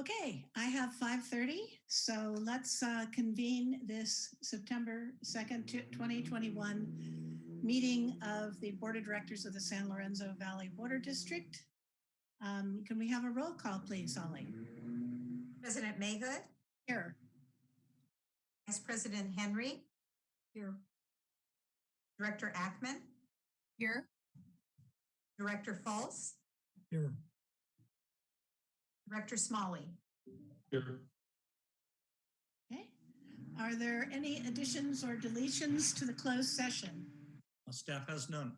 Okay, I have 5:30, so let's uh, convene this September 2nd, 2021 meeting of the Board of Directors of the San Lorenzo Valley Water District. Um, Can we have a roll call, please, Holly? President Mayhood, Here. Vice President Henry, Here. Director Ackman, Here. Director Fultz, Here. Director Smolley. Here. Okay. Are there any additions or deletions to the closed session? Staff has none.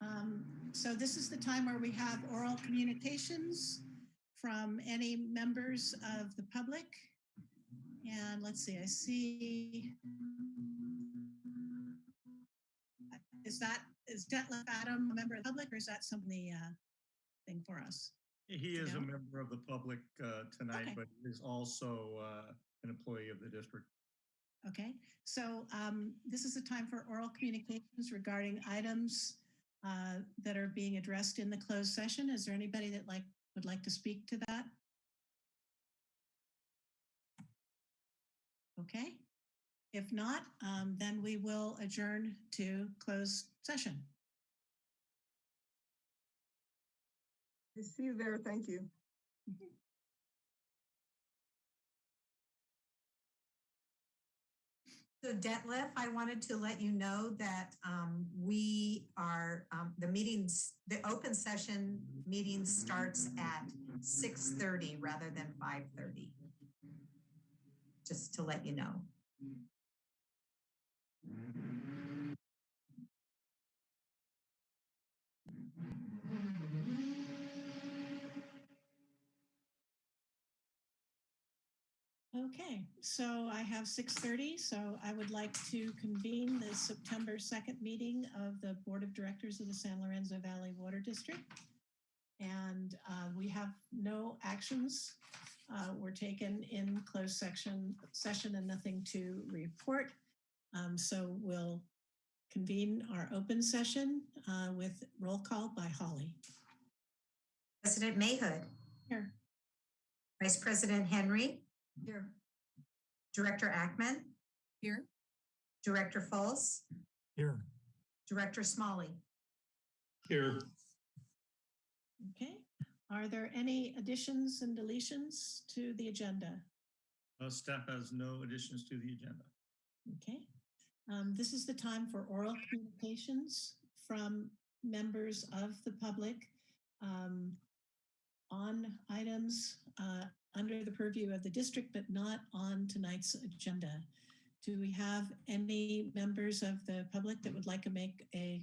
Um, So this is the time where we have oral communications from any members of the public. And let's see, I see. Is that, is Detlef Adam a member of the public or is that something the uh, thing for us? He is a member of the public uh, tonight, Okay. but is also uh, an employee of the district. Okay, so um, this is a time for oral communications regarding items uh, that are being addressed in the closed session. Is there anybody that like, would like to speak to that? If not, um, then we will adjourn to close session. I see you there. Thank you. So Detlef, I wanted to let you know that um, we are, um, the meetings, the open session meeting starts at 6:30 rather than 5:30. Just to let you know. Okay, so I have 6:30, so I would like to convene the September 2nd meeting of the Board of Directors of the San Lorenzo Valley Water District. And uh, we have no actions uh, were taken in closed section session and nothing to report. Um, So we'll convene our open session uh, with roll call by Holly. President Mayhood, Here. Vice President Henry, Here. Director Ackman, Here. Director Fultz, Here. Director Smolley. Here. Okay, are there any additions and deletions to the agenda? Uh, Staff has no additions to the agenda. Okay, um, this is the time for oral communications from members of the public um, on items uh, under the purview of the district, but not on tonight's agenda. Do we have any members of the public that would like to make a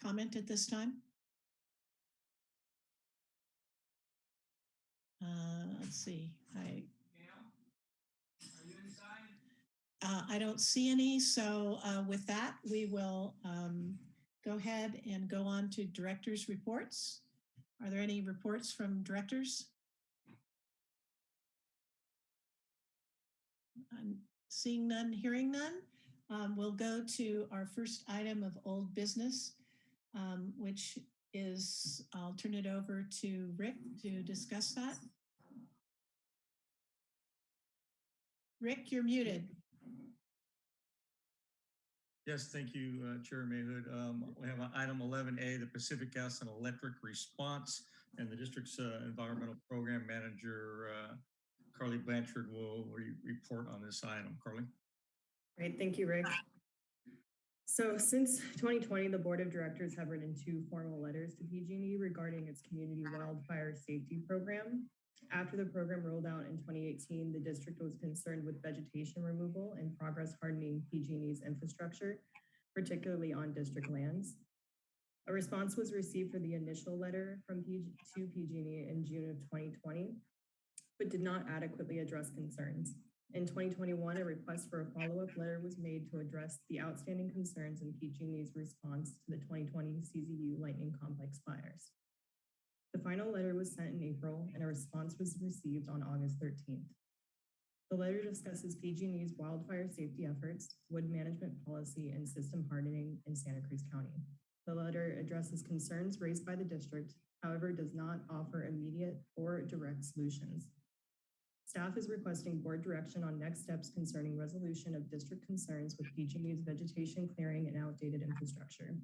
comment at this time? Uh, let's see, I. Uh, I don't see any, so uh, with that, we will um, go ahead and go on to directors' reports. Are there any reports from directors? I'm seeing none, hearing none. Um, We'll go to our first item of old business, um, which is, I'll turn it over to Rick to discuss that. Rick, you're muted. Yes, thank you, uh, Chair Mayhood. Um, We have item 11A, the Pacific Gas and Electric Response, and the district's uh, environmental program manager, uh, Carly Blanchard, will re- report on this item. Carly? Great, thank you, Rick. So since 2020, the Board of Directors have written two formal letters to PG&E regarding its community wildfire safety program. After the program rolled out in 2018, the district was concerned with vegetation removal and progress hardening PG&E's infrastructure, particularly on district lands. A response was received for the initial letter from PG to PG&E in June of 2020, but did not adequately address concerns. In 2021, a request for a follow-up letter was made to address the outstanding concerns in PG&E's response to the 2020 CZU lightning complex fires. The final letter was sent in April and a response was received on August 13th. The letter discusses PG&E's wildfire safety efforts, wood management policy, and system hardening in Santa Cruz County. The letter addresses concerns raised by the district, however, does not offer immediate or direct solutions. Staff is requesting board direction on next steps concerning resolution of district concerns with PG&E's vegetation clearing and outdated infrastructure.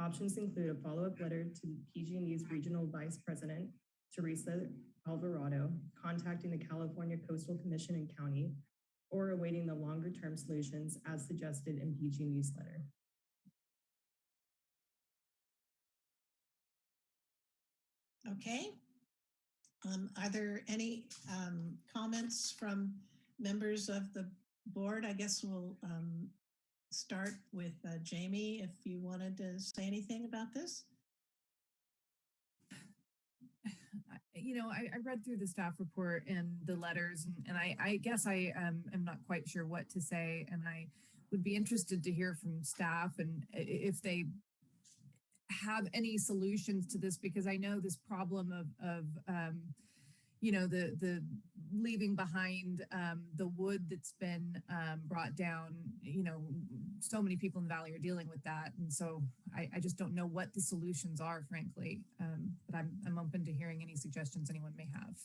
Options include a follow-up letter to PG&E's Regional Vice President, Teresa Alvarado, contacting the California Coastal Commission and County, or awaiting the longer-term solutions as suggested in PG&E's letter. Okay. Um, are there any, um, comments from members of the board? I guess we'll, um, start with, uh, Jamie, if you wanted to say anything about this. You know, I, I read through the staff report and the letters and, and I, I guess I um, am not quite sure what to say. And I would be interested to hear from staff and if they have any solutions to this, because I know this problem of, of, um, you know, the, the leaving behind um, the wood that's been um, brought down, you know, so many people in the valley are dealing with that. And so I, I just don't know what the solutions are, frankly. Um, but I'm, I'm open to hearing any suggestions anyone may have.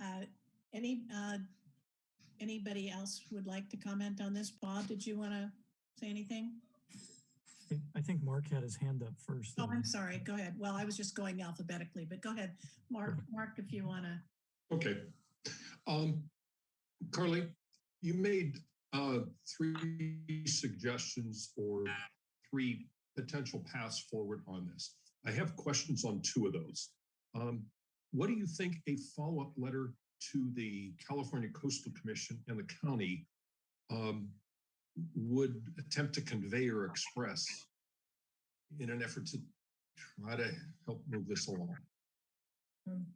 Uh, any, uh, anybody else would like to comment on this? Bob, did you want to say anything? I think- I think Mark had his hand up first. Oh. I'm sorry. Go ahead. Well, I was just going alphabetically, but go ahead. Mark, Mark, if you want to. Okay. Um, Carly, you made uh, three suggestions or three potential paths forward on this. I have questions on two of those. Um, what do you think a follow-up letter to the California Coastal Commission and the county um, would attempt to convey or express in an effort to try to help move this along? Um,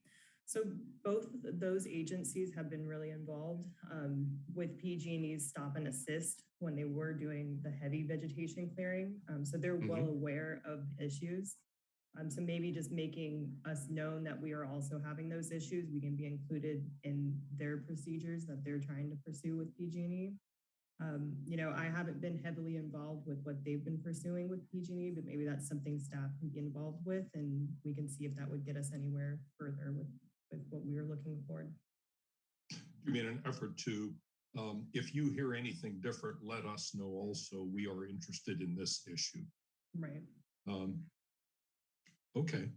So both those agencies have been really involved um, with PG&E's stop and assist when they were doing the heavy vegetation clearing. Um, So they're well aware of issues. Um, So maybe just making us known that we are also having those issues, we can be included in their procedures that they're trying to pursue with PG&E. Um, You know, I haven't been heavily involved with what they've been pursuing with PG&E, but maybe that's something staff can be involved with and we can see if that would get us anywhere further with with what we were looking for. You mean an effort to, um, if you hear anything different, let us know also. We are interested in this issue. Right. Um, okay.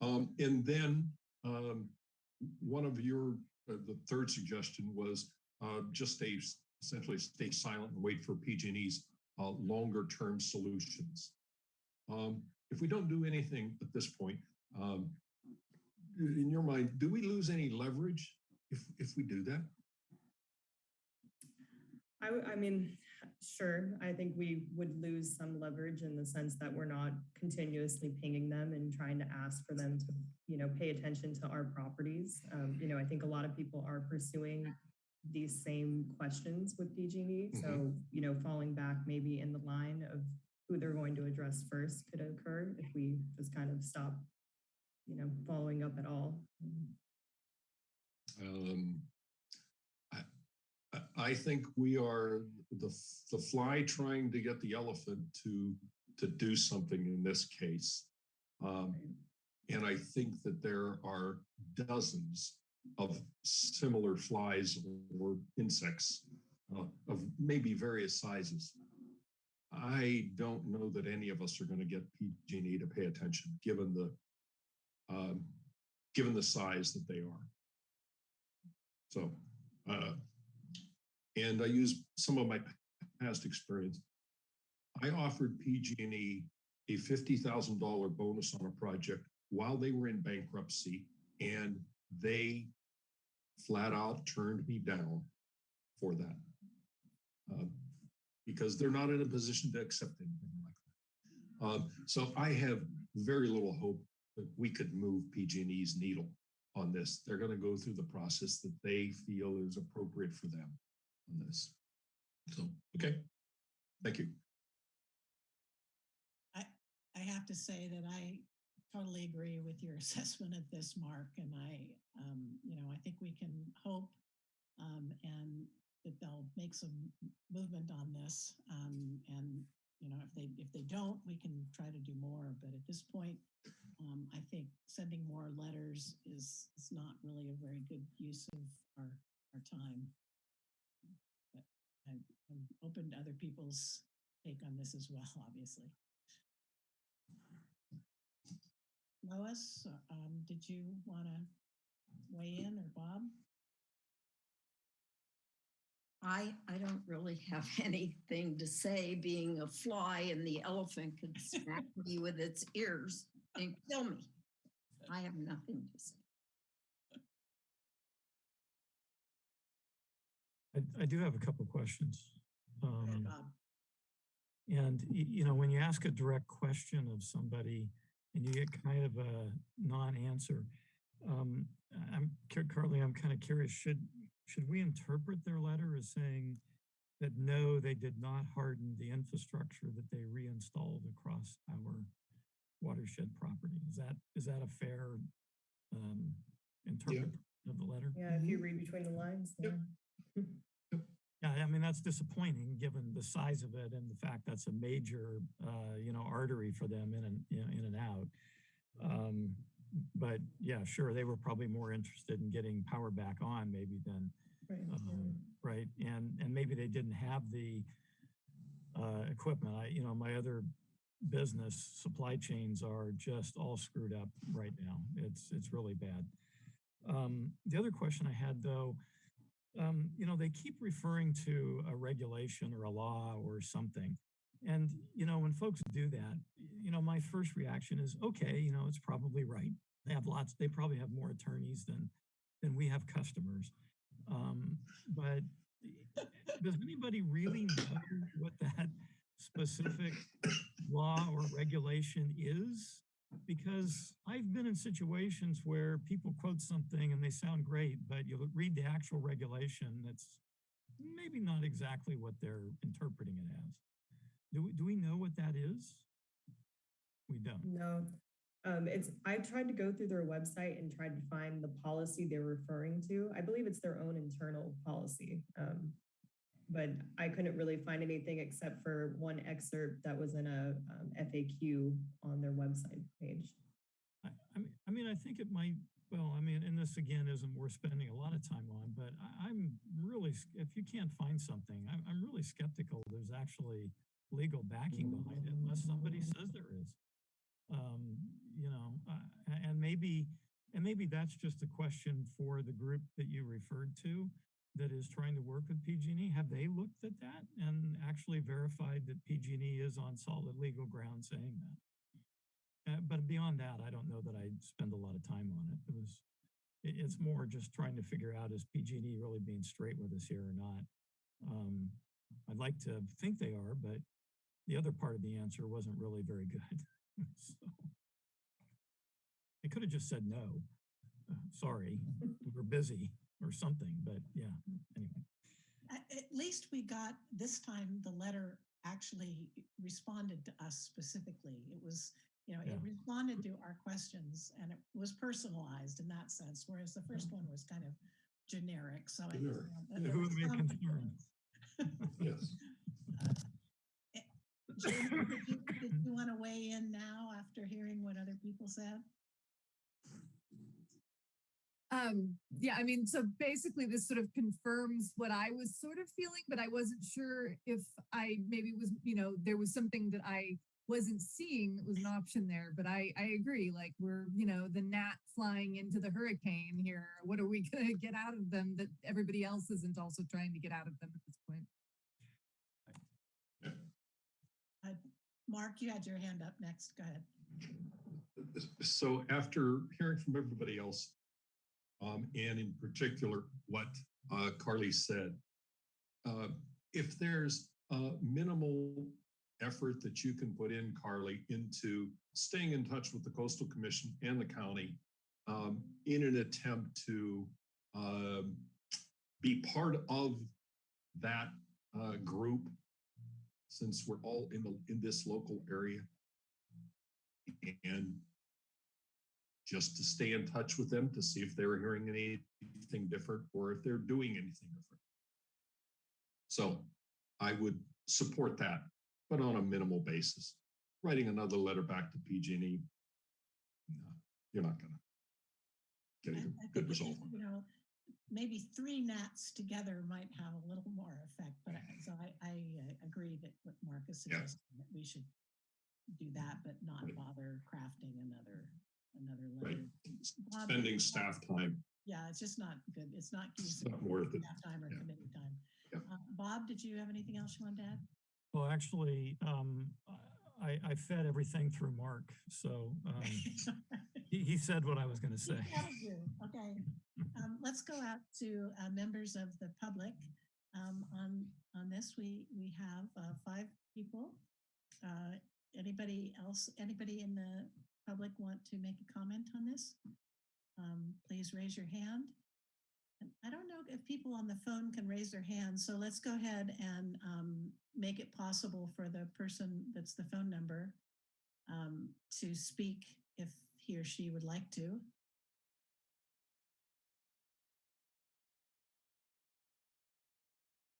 Um, and then, um, one of your, uh, the third suggestion was, uh, just stay, essentially stay silent and wait for PG&E's, uh, longer term solutions. Um, if we don't do anything at this point, um, in your mind, do we lose any leverage if, if we do that? I mean, sure, I think we would lose some leverage in the sense that we're not continuously pinging them and trying to ask for them to, you know, pay attention to our properties. Um, you know, I think a lot of people are pursuing these same questions with PG&E. So, you know, falling back maybe in the line of who they're going to address first could occur if we just kind of stop, you know, following up at all. Um, I, I- I think we are the, the fly trying to get the elephant to, to do something in this case. Um, and I think that there are dozens of similar flies or insects uh, of maybe various sizes. I don't know that any of us are going to get PG&E to pay attention, given the, um, given the size that they are. So, uh, and I use some of my past experience. I offered PG&E a $50,000 bonus on a project while they were in bankruptcy and they flat out turned me down for that. Uh, because they're not in a position to accept anything like that. Um, so I have very little hope that we could move PG&E's needle on this. They're going to go through the process that they feel is appropriate for them on this. So, okay. Thank you. I, I have to say that I totally agree with your assessment of this, Mark, and I, um, you know, I think we can hope um, and that they'll make some movement on this. Um, and, you know, if they, if they don't, we can try to do more. But at this point, um, I think sending more letters is, is not really a very good use of our, our time. But I, I'm open to other people's take on this as well, obviously. Lois, um, did you want to weigh in or Bob? I, I don't really have anything to say, being a fly and the elephant could smack me with its ears and kill me. I have nothing to say. I, I do have a couple of questions. Um, And, you know, when you ask a direct question of somebody and you get kind of a non-answer, um, I'm, Car- Carly, I'm kind of curious, should, should we interpret their letter as saying that no, they did not harden the infrastructure that they reinstalled across our watershed property? Is that, is that a fair um, interpretation of the letter? Yeah, if you read between the lines. Yep. yeah. Yeah, I mean, that's disappointing, given the size of it and the fact that's a major, uh, you know, artery for them in and, in in and out. Um, but yeah, sure, they were probably more interested in getting power back on maybe than, Right, um, right? And, and maybe they didn't have the, uh, equipment. I, you know, my other business supply chains are just all screwed up right now. It's, it's really bad. Um, the other question I had though, um, you know, they keep referring to a regulation or a law or something. And, you know, when folks do that, you know, my first reaction is, okay, you know, it's probably right. They have lots, they probably have more attorneys than, than we have customers. Um, but does anybody really know what that specific law or regulation is? Because I've been in situations where people quote something and they sound great, but you read the actual regulation, it's maybe not exactly what they're interpreting it as. Do we, do we know what that is? We don't. No, um, it's, I tried to go through their website and tried to find the policy they're referring to. I believe it's their own internal policy. Um, but I couldn't really find anything except for one excerpt that was in a um, FAQ on their website page. I, I mean, I mean, I think it might, well, I mean, and this again isn't worth spending a lot of time on, but I, I'm really, if you can't find something, I'm, I'm really skeptical there's actually legal backing behind it unless somebody says there is. Um, you know, uh, and maybe, and maybe that's just a question for the group that you referred to that is trying to work with PG&E. Have they looked at that and actually verified that PG&E is on solid legal ground saying that? Uh, but beyond that, I don't know that I'd spend a lot of time on it. It was, it, it's more just trying to figure out is PG&E really being straight with us here or not? Um, I'd like to think they are, but the other part of the answer wasn't really very good. so I could have just said no. Uh, sorry, we were busy or something. But yeah, anyway. At, at least we got, this time, the letter actually responded to us specifically. It was, you know, it responded to our questions and it was personalized in that sense, whereas the first mm-hmm. one was kind of generic. So I, you Generic. know, Yeah, who was am I concerned? Yes. Uh, eh, Jamie, did you, did you want to weigh in now after hearing what other people said? Um, yeah, I mean, so basically this sort of confirms what I was sort of feeling, but I wasn't sure if I maybe was, you know, there was something that I wasn't seeing that was an option there. But I, I agree, like we're, you know, the gnat flying into the hurricane here. What are we gonna get out of them that everybody else isn't also trying to get out of them at this point? Mark, you had your hand up next. Go ahead. So after hearing from everybody else, um, and in particular what uh, Carly said, uh, if there's a minimal effort that you can put in, Carly, into staying in touch with the Coastal Commission and the county um, in an attempt to um, be part of that uh, group, since we're all in the in this local area, and just to stay in touch with them to see if they were hearing anything different or if they're doing anything different. So I would support that, but on a minimal basis. Writing another letter back to PG&E, no, you're not gonna get a good- result. You know, maybe three gnats together might have a little more effect, but I- so I, I uh, agree that what Mark is Yeah. suggesting, that we should do that, but not Right. bother crafting another, another Right. letter. Bob, Spending staff time, Yeah, it's just not good. It's not use not worth it. staff time or Yeah. committee time. Yeah. Uh, Bob, did you have anything else you wanted to add? Well, actually, um, I, I fed everything through Mark, so, um, he, he said what I was gonna say. That'll do. Okay. Um, let's go out to uh, members of the public. Um, on, on this, we, we have uh, five people. Uh, anybody else, anybody in the public want to make a comment on this? Um, please raise your hand. And I don't know if people on the phone can raise their hands, so let's go ahead and um, make it possible for the person that's the phone number um, to speak if he or she would like to.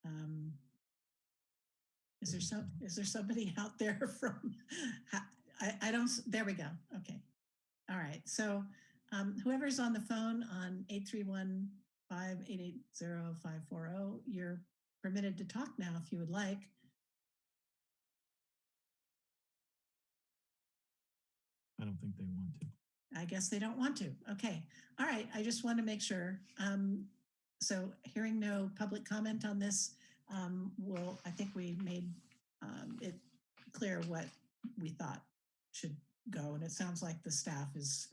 Um, is there some, is there somebody out there from, I, I don't, there we go. Okay. All right. So um, whoever's on the phone on 831 588 0540, you're permitted to talk now if you would like. I don't think they want to. I guess they don't want to. Okay. All right. I just want to make sure. Um, so hearing no public comment on this, um, will, I think we made um, it clear what we thought should go. And it sounds like the staff is,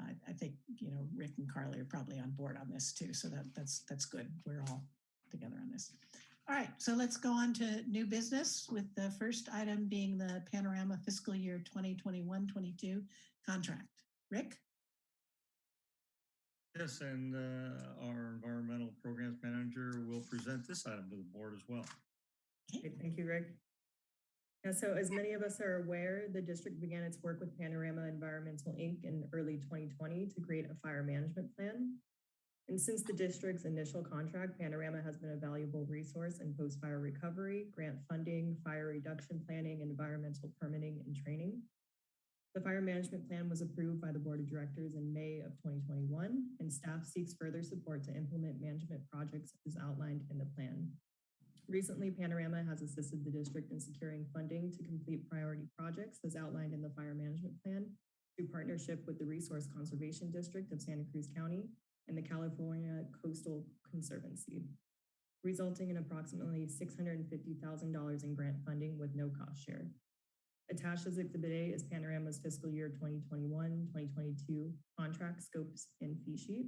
I, I think, you know, Rick and Carly are probably on board on this too. So that that's, that's good. We're all together on this. All right. So let's go on to new business with the first item being the Panorama fiscal year 2021-22 contract. Rick? Yes, and uh, our environmental programs manager will present this item to the board as well. Great, Thank you, Rick. Yeah, so as many of us are aware, the district began its work with Panorama Environmental Inc. in early 2020 to create a fire management plan. And since the district's initial contract, Panorama has been a valuable resource in post-fire recovery, grant funding, fire reduction planning, environmental permitting, and training. The fire management plan was approved by the Board of Directors in May of 2021, and staff seeks further support to implement management projects as outlined in the plan. Recently, Panorama has assisted the district in securing funding to complete priority projects as outlined in the fire management plan through partnership with the Resource Conservation District of Santa Cruz County and the California Coastal Conservancy, resulting in approximately $650,000 in grant funding with no cost share. Attached as Exhibit A is Panorama's fiscal year 2021-2022 contract scopes and fee sheet.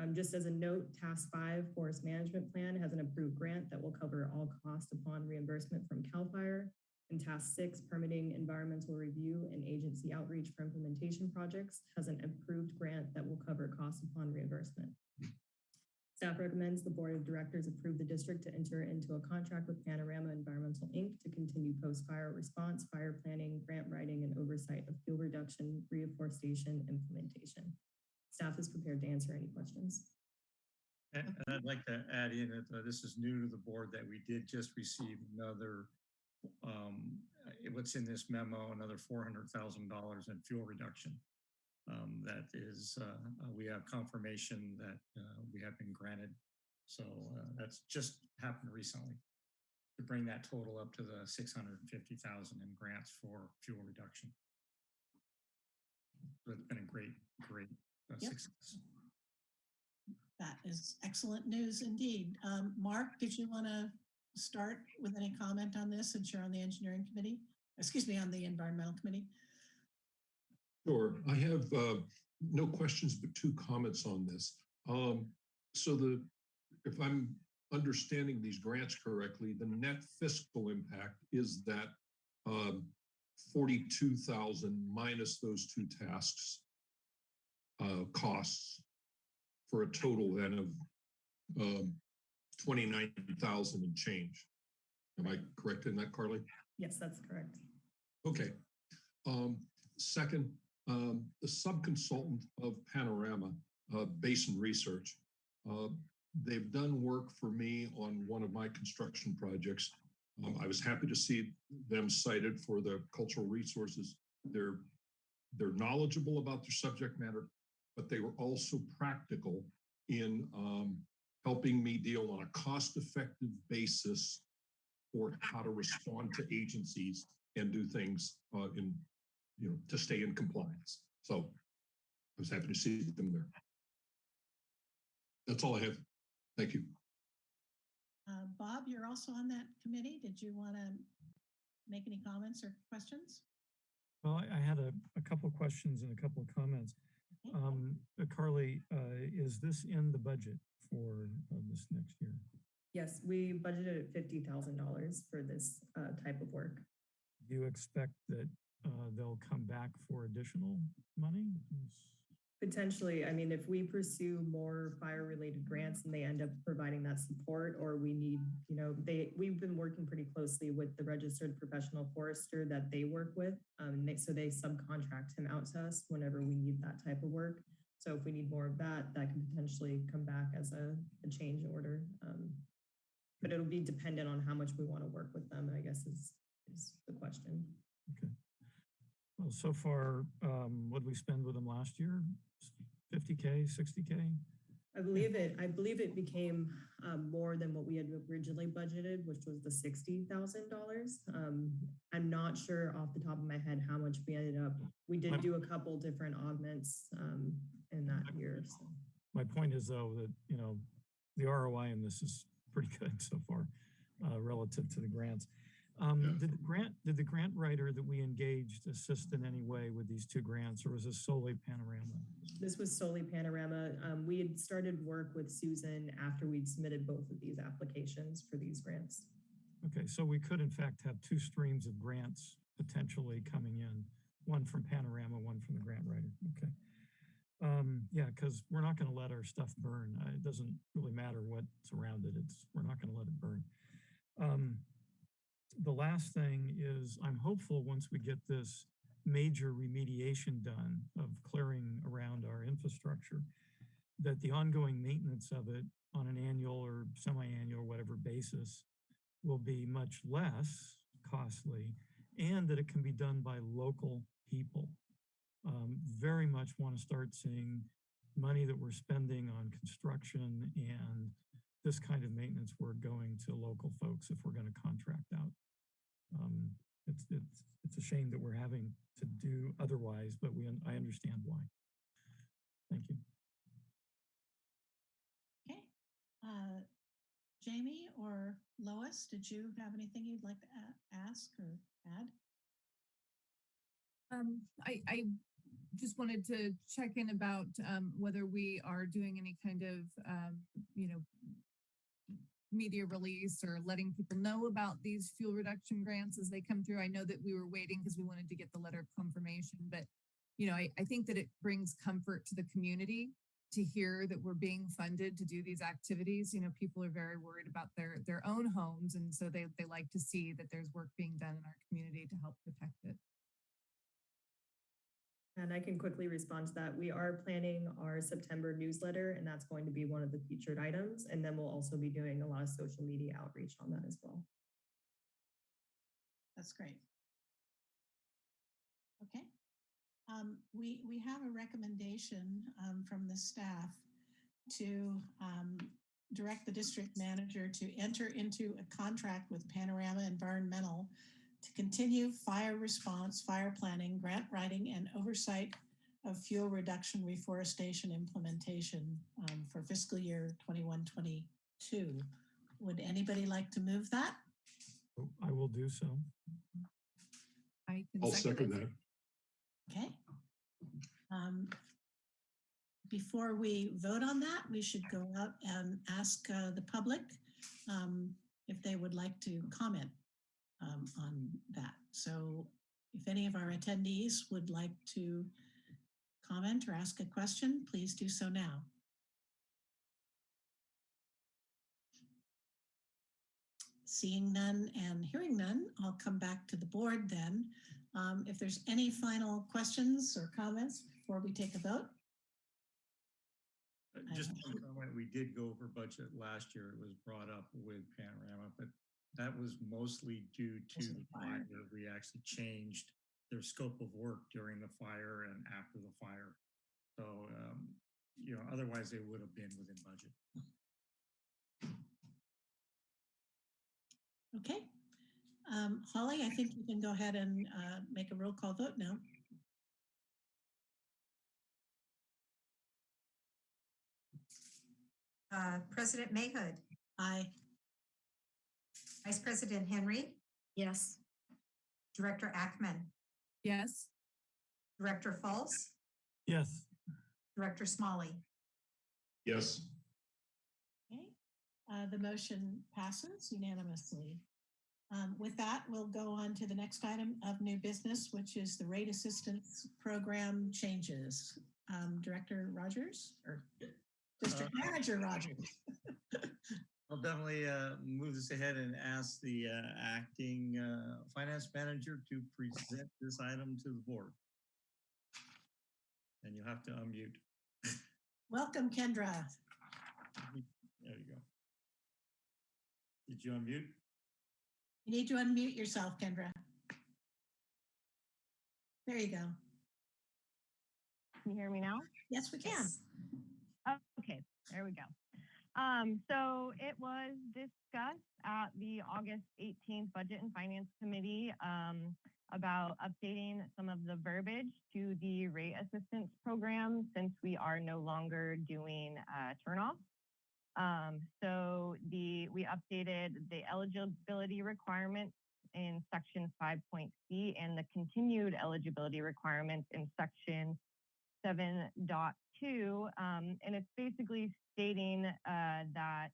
Um, just as a note, Task Five Forest Management Plan has an approved grant that will cover all costs upon reimbursement from CAL FIRE. And Task Six, Permitting Environmental Review and Agency Outreach for Implementation Projects has an approved grant that will cover costs upon reimbursement. Staff recommends the Board of Directors approve the district to enter into a contract with Panorama Environmental Inc. to continue post-fire response, fire planning, grant writing, and oversight of fuel reduction, reforestation, implementation. Staff is prepared to answer any questions. And and I'd like to add in that uh, this is new to the board that we did just receive another, um, what's in this memo, another four hundred thousand dollars in fuel reduction. Um, that is, uh, uh, we have confirmation that uh, we have been granted. So uh, that's just happened recently. To bring that total up to the six hundred and fifty thousand in grants for fuel reduction. So it's been a great, great Yep. success. That is excellent news indeed. Um, Mark, did you want to start with any comment on this since you're on the engineering committee? Excuse me, on the environmental committee? Sure. I have uh, no questions, but two comments on this. Um, So the, if I'm understanding these grants correctly, the net fiscal impact is that um, 42,000 minus those two tasks uh, costs for a total then of um, 29,000 and change. Am I correct in that, Carly? Yes, that's correct. Okay. Um, second, um, the subconsultant of Panorama, uh, Basin Research, uh, they've done work for me on one of my construction projects. Um, I was happy to see them cited for the cultural resources. They're, they're knowledgeable about their subject matter, but they were also practical in um, helping me deal on a cost-effective basis for how to respond to agencies and do things uh, in, you know, to stay in compliance. So I was happy to see them there. That's all I have. Thank you. Uh, Bob, you're also on that committee. Did you want to make any comments or questions? Well, I, I had a, a couple of questions and a couple of comments. Okay. Um, uh, Carly, uh, is this in the budget for uh, this next year? Yes, we budgeted at fifty thousand dollars for this uh, type of work. Do you expect that uh, they'll come back for additional money? Potentially, I mean, if we pursue more fire-related grants and they end up providing that support, or we need, you know, they, we've been working pretty closely with the registered professional forester that they work with. Um, they, so they subcontract him out to us whenever we need that type of work. So if we need more of that, that can potentially come back as a, a change order. Um, but it'll be dependent on how much we want to work with them, I guess is, is the question. Okay. Well, so far, um, what did we spend with them last year? 50K, 60K? I believe it, I believe it became um, more than what we had originally budgeted, which was the sixty thousand dollars. Um, I'm not sure off the top of my head how much we ended up. We did do a couple different augments um, in that year. So. My point is though that, you know, the ROI in this is pretty good so far uh, relative to the grants. Um, Yeah. Did the grant, did the grant writer that we engaged assist in any way with these two grants or was this solely Panorama? This was solely Panorama. Um, we had started work with Susan after we'd submitted both of these applications for these grants. Okay, so we could in fact have two streams of grants potentially coming in, one from Panorama, one from the grant writer. Okay. Um, yeah, because we're not going to let our stuff burn. Uh, it doesn't really matter what's around it. It's we're not going to let it burn. Um, the last thing is I'm hopeful once we get this major remediation done of clearing around our infrastructure, that the ongoing maintenance of it on an annual or semi-annual, whatever basis will be much less costly and that it can be done by local people. Um, very much want to start seeing money that we're spending on construction and this kind of maintenance work going to local folks if we're going to contract out. Um, it's, it's, it's a shame that we're having to do otherwise, but we, I understand why. Thank you. Okay. Uh, Jamie or Lois, did you have anything you'd like to ask or add? Um, I, I just wanted to check in about, um, whether we are doing any kind of, um, you know, media release or letting people know about these fuel reduction grants as they come through. I know that we were waiting because we wanted to get the letter of confirmation, but, you know, I, I think that it brings comfort to the community to hear that we're being funded to do these activities. You know, people are very worried about their, their own homes. And so they, they like to see that there's work being done in our community to help protect it. And I can quickly respond to that. We are planning our September newsletter, and that's going to be one of the featured items. And then we'll also be doing a lot of social media outreach on that as well. That's great. Okay. Um, we, we have a recommendation, um, from the staff to, um, direct the district manager to enter into a contract with Panorama Environmental to continue fire response, fire planning, grant writing, and oversight of fuel reduction reforestation implementation, um, for fiscal year 21, 22. Would anybody like to move that? I will do so. I can I'll second that. Okay. Um, Before we vote on that, we should go out and ask uh, the public um, if they would like to comment um, on that. So if any of our attendees would like to comment or ask a question, please do so now. Seeing none and hearing none, I'll come back to the board then. Um, if there's any final questions or comments before we take a vote? Uh, Just one comment, we did go over budget last year. It was brought up with Panorama, but that was mostly due to the the fire. fire. We actually changed their scope of work during the fire and after the fire. So, um, you know, otherwise they would have been within budget. Okay. Um, Holly, I think you can go ahead and uh, make a roll call vote now. Uh, President Mayhood, Aye. Vice President Henry, Yes. Director Ackman, Yes. Director Fultz, Yes, Director Smolley. Yes, Okay. Uh, The motion passes unanimously. Um, With that, we'll go on to the next item of new business, which is the rate assistance program changes. Um, Director Rogers or District Uh, Manager Rogers? I'll definitely uh, move this ahead and ask the uh, acting uh, finance manager to present this item to the board. And you'll have to unmute. Welcome, Kendra. There you go. Did you unmute? You need to unmute yourself, Kendra. There you go. Can you hear me now? Yes, we can. Yes. Oh, okay, there we go. Um, so it was discussed at the August 18th Budget and Finance Committee um, about updating some of the verbiage to the rate assistance program since we are no longer doing uh, turnoff. Um, so the we updated the eligibility requirements in section 5.c and the continued eligibility requirements in section 7.2. Um, and it's basically stating uh, that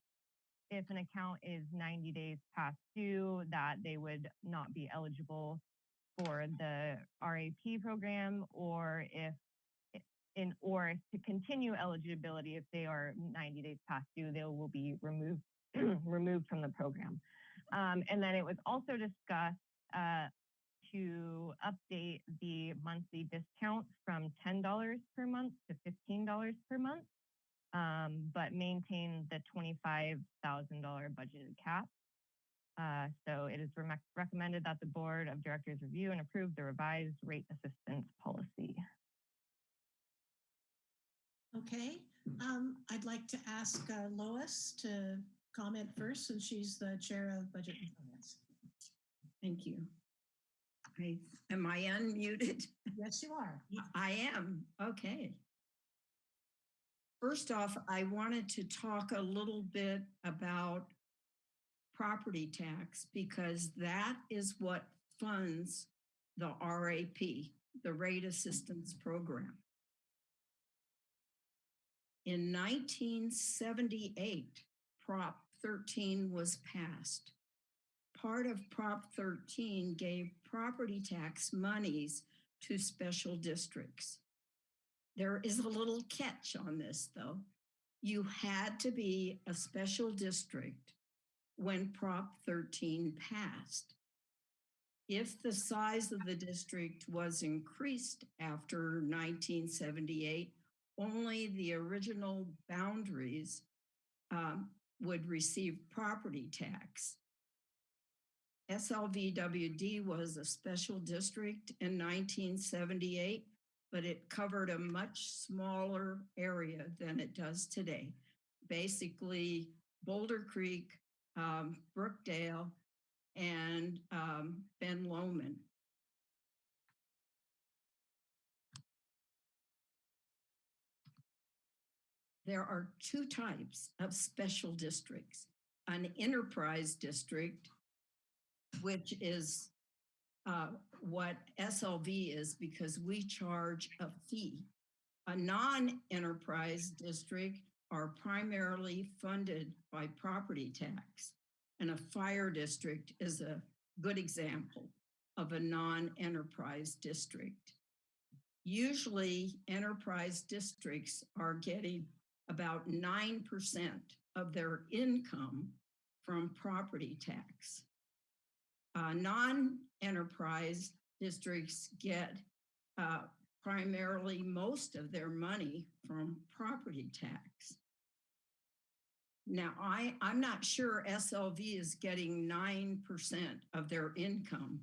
if an account is 90 days past due, that they would not be eligible for the RAP program, or if in or to continue eligibility if they are 90 days past due, they will be removed removed from the program. Um, and then it was also discussed uh, to update the monthly discount from $10 per month to $15 per month, um, but maintain the $25,000 budgeted cap. Uh, so it is re- recommended that the board of directors review and approve the revised rate assistance policy. Okay, um, I'd like to ask uh, Lois to comment first since she's the chair of Budget and Finance. Thank you. I, am I unmuted? Yes, you are. I am, okay. First off, I wanted to talk a little bit about property tax because that is what funds the RAP, the Rate Assistance Program. In 1978, Prop 13 was passed. Part of Prop 13 gave property tax monies to special districts. There is a little catch on this, though. You had to be a special district when Prop 13 passed. If the size of the district was increased after 1978, only the original boundaries um, would receive property tax. SLVWD was a special district in 1978, but it covered a much smaller area than it does today. Basically, Boulder Creek, um, Brookdale, and um, Ben Lomond. There are two types of special districts. An enterprise district, which is uh, what SLV is because we charge a fee. A non-enterprise district are primarily funded by property tax. And a fire district is a good example of a non-enterprise district. Usually enterprise districts are getting about 9% of their income from property tax. Uh, non-enterprise districts get uh, primarily most of their money from property tax. Now, I, I'm not sure SLV is getting 9% of their income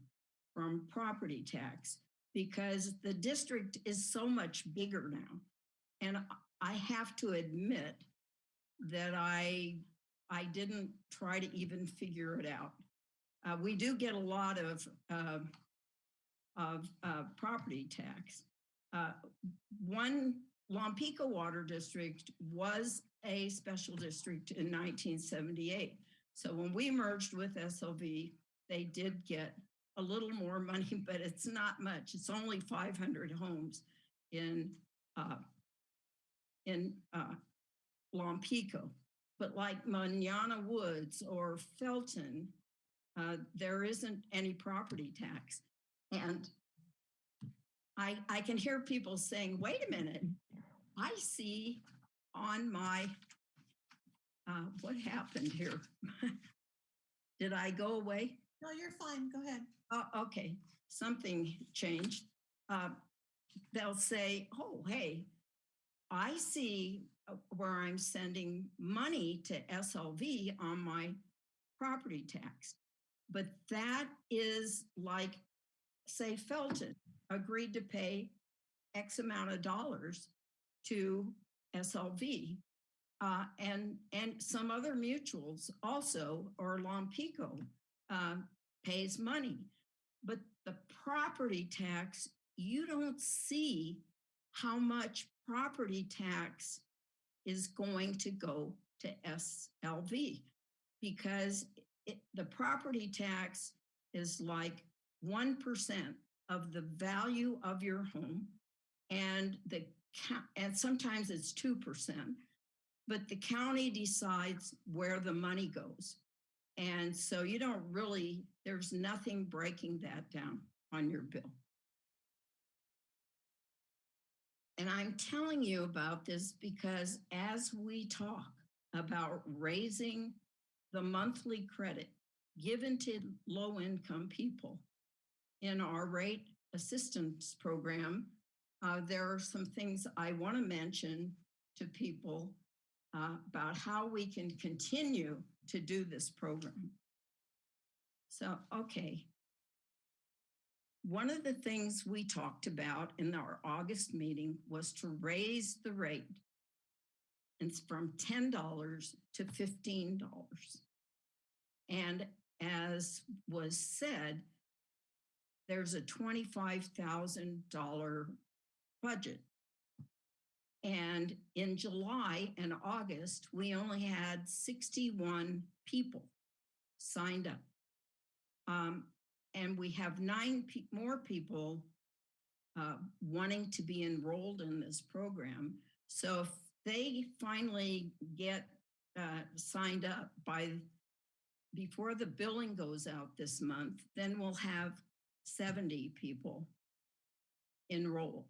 from property tax because the district is so much bigger now. And I have to admit that I, I didn't try to even figure it out. Uh, we do get a lot of, uh, of uh, property tax. Uh, one Lompico Water District was a special district in 1978. So when we merged with SLV, they did get a little more money, but it's not much. It's only 500 homes in uh, in uh, Lompico. But like Manana Woods or Felton, uh, there isn't any property tax. And I, I can hear people saying, wait a minute, I see on my, uh, what happened here? Did I go away? No, you're fine. Go ahead. Oh, okay, something changed. Uh, they'll say, oh, hey, I see uh, where I'm sending money to SLV on my property tax. But that is like, say Felton agreed to pay X amount of dollars to SLV. Uh, and, and some other mutuals also, or Lompico, uh, pays money. But the property tax, you don't see how much property tax is going to go to SLV because it, the property tax is like 1% of the value of your home and the and sometimes it's 2%, but the county decides where the money goes. And so you don't really, there's nothing breaking that down on your bill. And I'm telling you about this because as we talk about raising the monthly credit given to low income people in our rate assistance program, uh, there are some things I want to mention to people uh, about how we can continue to do this program. So, okay. One of the things we talked about in our August meeting was to raise the rate. From $10 to $15. And as was said, there's a $25,000 budget. And in July and August, we only had 61 people signed up. Um, and we have nine pe more people uh, wanting to be enrolled in this program. So if they finally get uh, signed up by before the billing goes out this month, then we'll have 70 people enrolled.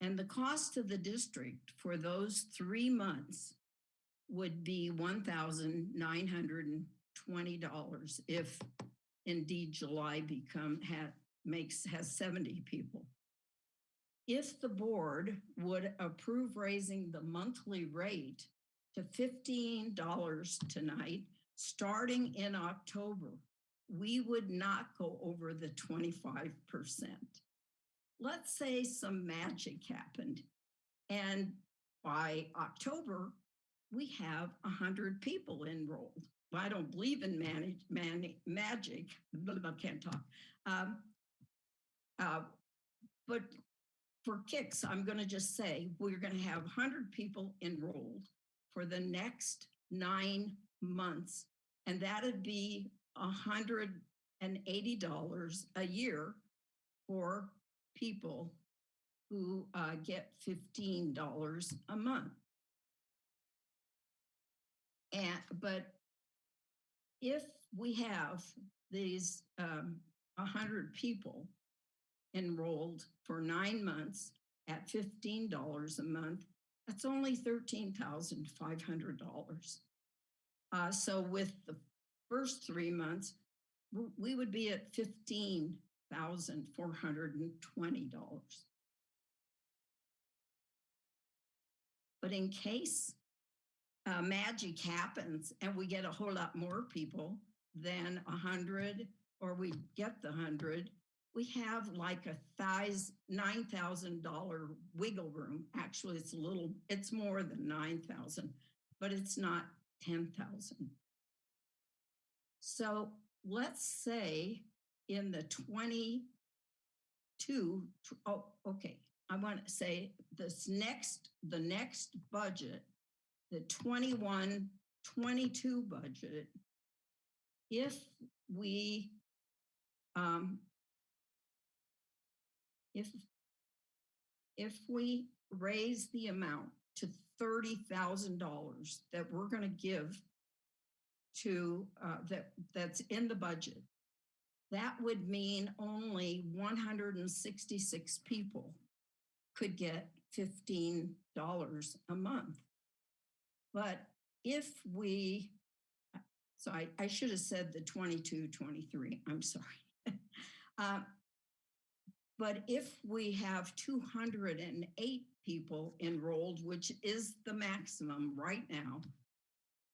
And the cost to the district for those three months would be $1,920 if indeed July become ha, makes has 70 people. If the board would approve raising the monthly rate to $15 tonight, starting in October, we would not go over the 25%. Let's say some magic happened and by October, we have 100 people enrolled. I don't believe in manage, man, magic, I can't talk. Um, uh, but for kicks, I'm going to just say we're going to have 100 people enrolled for the next nine months, and that'd be $180 a year for people who uh, get $15 a month. And, but if we have these um, 100 people enrolled for nine months at $15 a month, that's only $13,500. Uh, so with the first three months, we would be at $15,420. But in case uh, magic happens and we get a whole lot more people than 100 or we get the 100, we have like a nine thousand dollar wiggle room. Actually, it's a little, it's more than nine thousand, but it's not ten thousand. So let's say in the twenty-two, tw- oh, okay, I want to say this next, the next budget, the 21, 22 budget, if we, um, if, if we raise the amount to thirty thousand dollars that we're gonna give to, uh, that, that's in the budget, that would mean only one hundred and sixty-six people could get fifteen dollars a month. But if we, so I, I should have said the 22, 23, I'm sorry. Uh, But if we have two hundred and eight people enrolled, which is the maximum right now,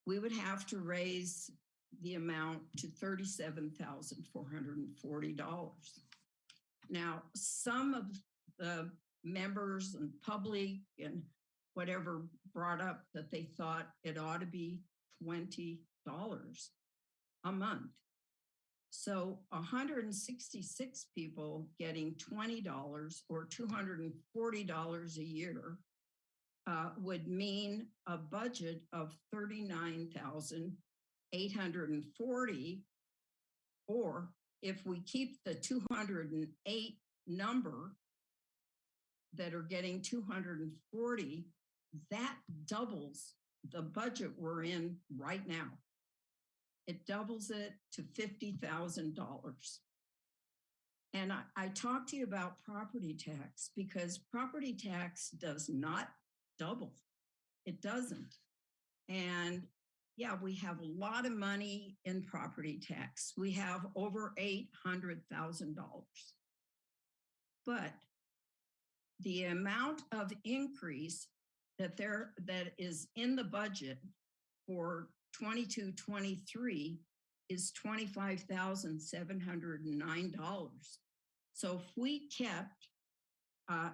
we would have to raise the amount to thirty-seven thousand four hundred and forty dollars. Now, some of the members and public and whatever brought up that they thought it ought to be twenty dollars a month. So hundred and sixty-six people getting twenty dollars or two hundred and forty dollars a year uh, would mean a budget of thirty-nine thousand eight hundred and forty. Or if we keep the two hundred and eight number that are getting two hundred and forty, that doubles the budget we're in right now. It doubles it to fifty thousand dollars. And I, I talked to you about property tax because property tax does not double. It doesn't. And yeah, we have a lot of money in property tax. We have over eight hundred thousand dollars. But the amount of increase that there that is in the budget for 22, 23 is twenty-five thousand seven hundred and nine dollars. So if we kept, uh,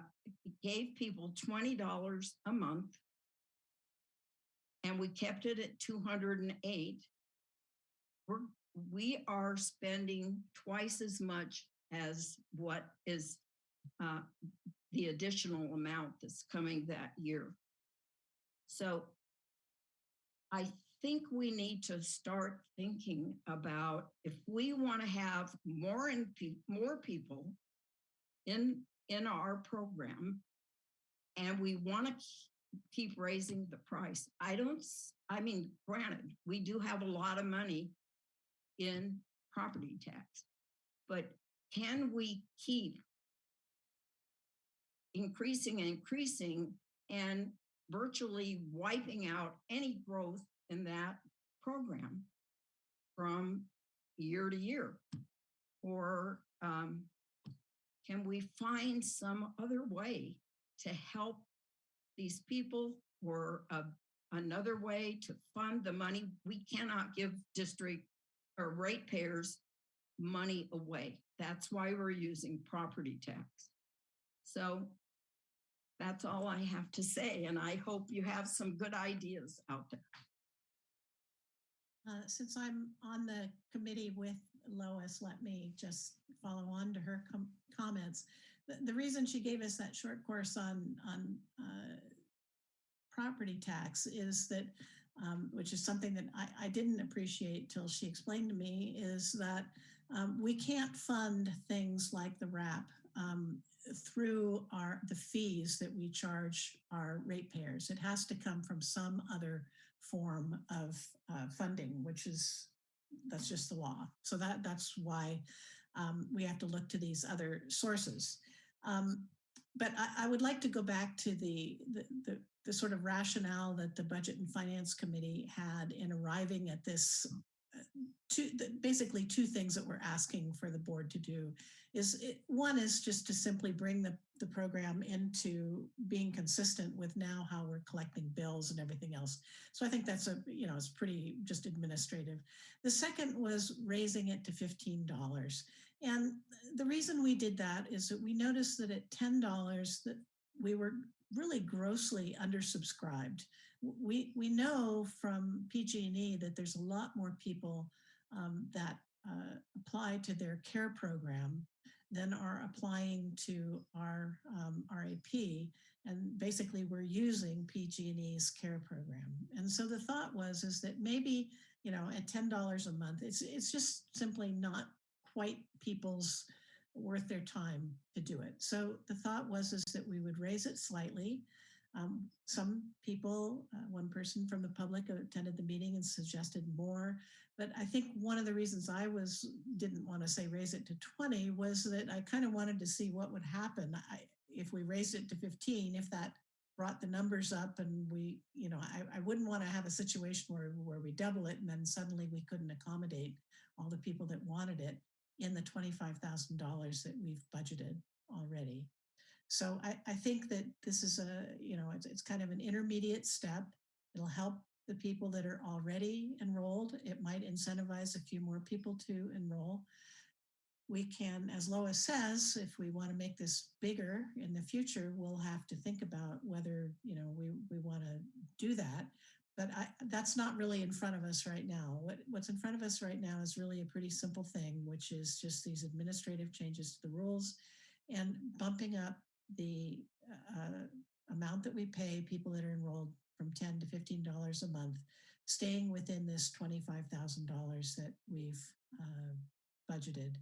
gave people twenty dollars a month and we kept it at two hundred and eight, we're, we are spending twice as much as what is uh, the additional amount that's coming that year. So I think we need to start thinking about if we want to have more and more people in in our program and we want to keep raising the price. I don't I mean granted, we do have a lot of money in property tax. But can we keep increasing and increasing and virtually wiping out any growth in that program from year to year? Or um, can we find some other way to help these people or a, another way to fund the money? We cannot give district or ratepayers money away. That's why we're using property tax. So that's all I have to say, and I hope you have some good ideas out there. Uh, Since I'm on the committee with Lois, let me just follow on to her com- comments. The, the reason she gave us that short course on, on uh, property tax is that, um, which is something that I, I didn't appreciate till she explained to me, is that um, we can't fund things like the RAP um, through our the fees that we charge our ratepayers. It has to come from some other form of uh, funding, which is that's just the law. So that that's why um, we have to look to these other sources. Um, but I, I would like to go back to the, the the the sort of rationale that the Budget and Finance Committee had in arriving at this two, basically two things that we're asking for the board to do is it, one is just to simply bring the, the program into being consistent with now how we're collecting bills and everything else. So I think that's a, you know, it's pretty just administrative. The second was raising it to $15. And the reason we did that is that we noticed that at $10 that we were really grossly undersubscribed. We, we know from PG&E that there's a lot more people um, that uh, apply to their care program than are applying to our um, RAP. And basically we're using PG&E's care program. And so the thought was is that maybe, you know, at $10 a month, it's, it's just simply not quite people's worth their time to do it. So the thought was is that we would raise it slightly. Um, some people, uh, one person from the public attended the meeting and suggested more. But I think one of the reasons I was didn't want to say raise it to 20 was that I kind of wanted to see what would happen I, if we raised it to 15, if that brought the numbers up and we, you know, I, I wouldn't want to have a situation where, where we double it and then suddenly we couldn't accommodate all the people that wanted it in the $25,000 that we've budgeted already. So I, I think that this is a, you know, it's, it's kind of an intermediate step. It'll help the people that are already enrolled. It might incentivize a few more people to enroll. We can, as Lois says, if we want to make this bigger in the future, we'll have to think about whether, you know, we, we want to do that. But I, that's not really in front of us right now. What, what's in front of us right now is really a pretty simple thing, which is just these administrative changes to the rules and bumping up the uh, amount that we pay people that are enrolled from 10 to $15 a month, staying within this $25,000 that we've uh, budgeted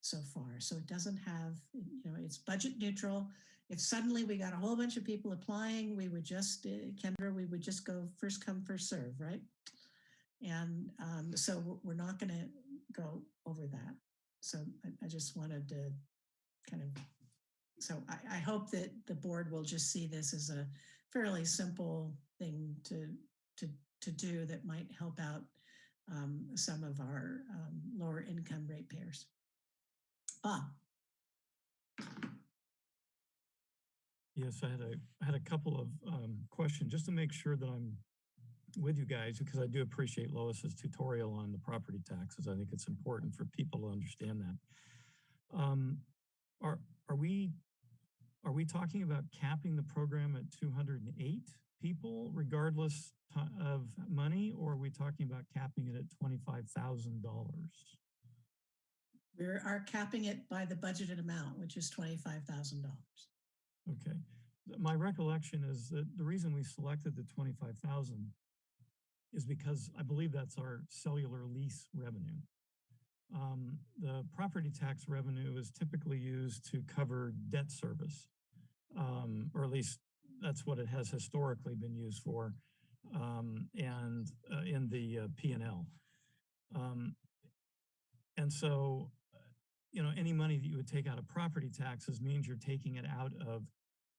so far. So it doesn't have, you know, it's budget neutral. If suddenly we got a whole bunch of people applying, we would just, uh, Kendra, we would just go first come, first serve, right? And um, so we're- not going to go over that. So I, I just wanted to kind of, so I, I hope that the board will just see this as a fairly simple thing to, to, to do that might help out um, some of our um, lower income ratepayers. Bob, Yes, I had a, I had a couple of um, questions just to make sure that I'm with you guys because I do appreciate Lois's tutorial on the property taxes. I think it's important for people to understand that. Um, are are we are we talking about capping the program at 208 people regardless of money, or are we talking about capping it at $25,000? we are capping it by the budgeted amount, which is $25,000. Okay. My recollection is that the reason we selected the 25,000 is because I believe that's our cellular lease revenue. Um, the property tax revenue is typically used to cover debt service, um, or at least that's what it has historically been used for, um, and uh, in the uh, P&L. Um, and so, uh, you know, any money that you would take out of property taxes means you're taking it out of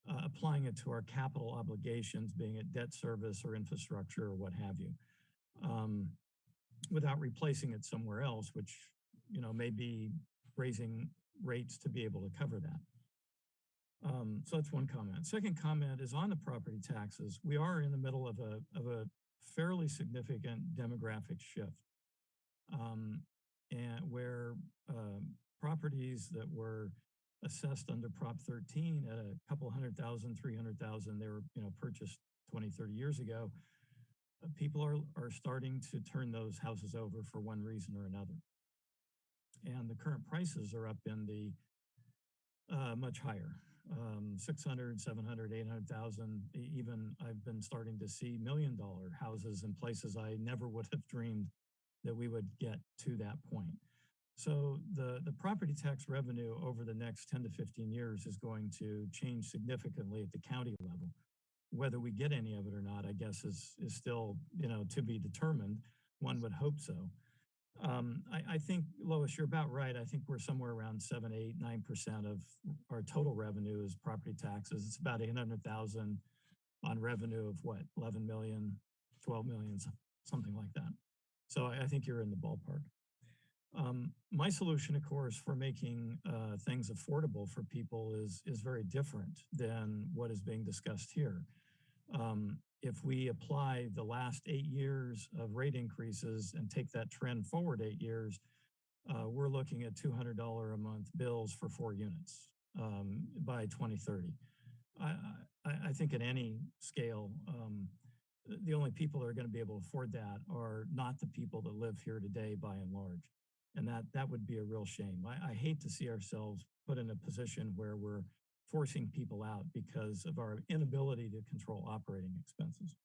uh, applying it to our capital obligations, being it debt service or infrastructure or what have you, um, without replacing it somewhere else, which, you know, may be raising rates to be able to cover that. Um, so that's one comment. Second comment is on the property taxes. We are in the middle of a, of a fairly significant demographic shift. Um, and where um, properties that were assessed under Prop 13 at a couple hundred thousand, 300,000, they were, you know, purchased 20, 30 years ago. Uh, people are, are starting to turn those houses over for one reason or another. And the current prices are up in the uh, much higher, um, 600, 700, 800,000. E- Even I've been starting to see million dollar houses in places I never would have dreamed that we would get to that point. So the, the property tax revenue over the next 10 to 15 years is going to change significantly at the county level. Whether we get any of it or not, I guess is, is still, you know, to be determined. One would hope so. Um, I, I think, Lois, you're about right. I think we're somewhere around seven, eight, nine percent of our total revenue is property taxes. It's about 800,000 on revenue of what, 11 million, 12 million, something like that. So I, I think you're in the ballpark. Um, my solution, of course, for making uh, things affordable for people is is very different than what is being discussed here. Um, if we apply the last eight years of rate increases and take that trend forward eight years, uh, we're looking at $200 a month bills for four units um, by 2030. I, I, I think at any scale, um, the only people that are going to be able to afford that are not the people that live here today by and large. And that, that would be a real shame. I, I hate to see ourselves put in a position where we're forcing people out because of our inability to control operating expenses.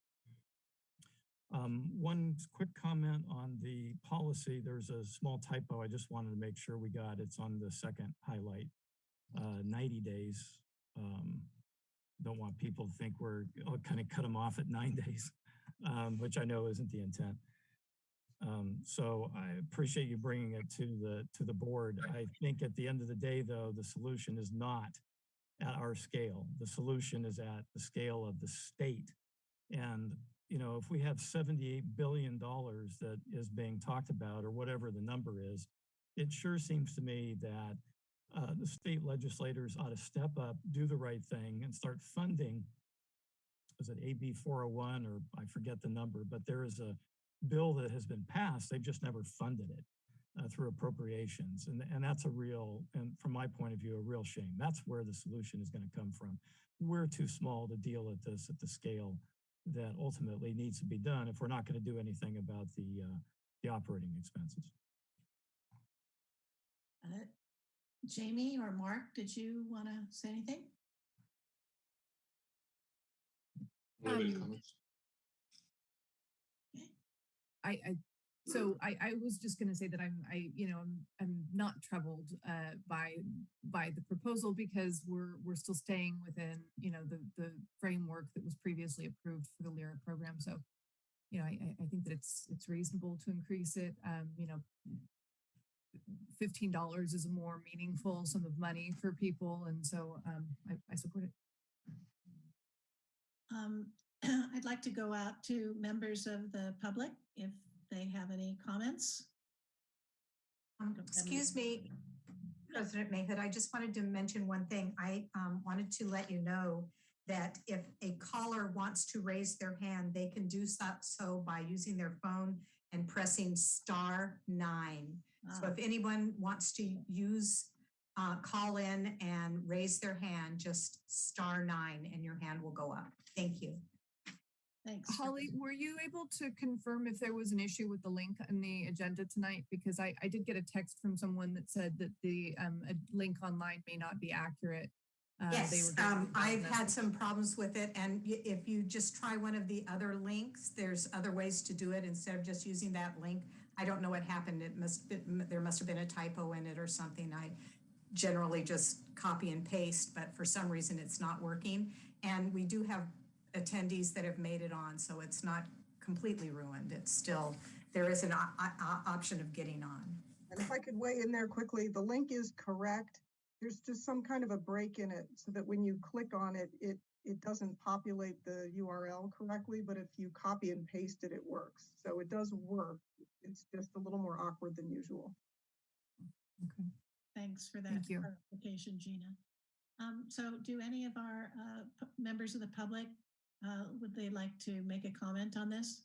Um, one quick comment on the policy. There's a small typo. I just wanted to make sure we got. It's on the second highlight, uh, 90 days. Um, don't want people to think we're kind of cut them off at nine days, um, which I know isn't the intent. Um, so I appreciate you bringing it to the to the board. I think at the end of the day, though, the solution is not at our scale. The solution is at the scale of the state. And you know, if we have 78 billion dollars that is being talked about, or whatever the number is, it sure seems to me that uh, the state legislators ought to step up, do the right thing, and start funding. Is it AB 401 or I forget the number, but there is a bill that has been passed. They've just never funded it uh, through appropriations. And, and that's a real, and from my point of view, a real shame. That's where the solution is going to come from. We're too small to deal at this at the scale that ultimately needs to be done if we're not going to do anything about the, uh, the operating expenses. Uh, Jamie or Mark, did you want to say anything? Um, comments? I, I so I, I was just going to say that I'm I you know I'm I'm not troubled uh, by by the proposal because we're we're still staying within you know the the framework that was previously approved for the LIRA program. So you know I I- I think that it's it's reasonable to increase it. Um, you know, fifteen dollars is a more meaningful sum of money for people, and so um, I, I support it. Um, I'd like to go out to members of the public if they have any comments. Um, Excuse me, President Mayhood, I just wanted to mention one thing. I um, wanted to let you know that if a caller wants to raise their hand, they can do so, so by using their phone and pressing star nine. So Ah, if anyone wants to use, uh, call in and raise their hand, just star nine and your hand will go up. Thank you. Thanks. Holly, were you able to confirm if there was an issue with the link in the agenda tonight? Because I, I did get a text from someone that said that the um, a link online may not be accurate. Uh, they Yes, were getting um, a I've had message. some problems with it and if you just try one of the other links, there's other ways to do it instead of just using that link. I don't know what happened. It must, be- there must have been a typo in it or something. I generally just copy and paste, but for some reason it's not working. And we do have attendees that have made it on, so it's not completely ruined. It's still, there is an o- o- option of getting on. And if I could weigh in there quickly, the link is correct. There's just some kind of a break in it so that when you click on it, it, it doesn't populate the URL correctly, but if you copy and paste it, it works. So it does work. It's just a little more awkward than usual. Okay. Thanks for that Thank clarification, Gina. Um, so do any of our uh, members of the public, uh, would they like to make a comment on this?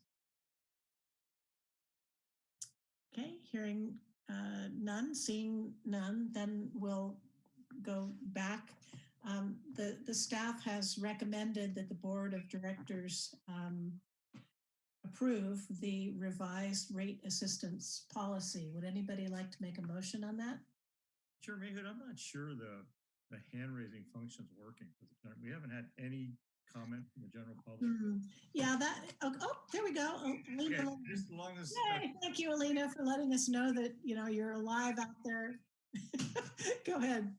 Okay, hearing uh, none, seeing none, then we'll go back. Um, the, the staff has recommended that the Board of Directors um, approve the revised rate assistance policy. Would anybody like to make a motion on that? Chair Mayhood, I'm not sure the, the hand raising function's working. for the gen- We haven't had any comment from the general public. Hmm, Yeah, that, oh, oh, there we go. Oh, Alina, Okay, just as long as, Yay, thank you, Alina, for letting us know that, you know, you're alive out there. Go ahead.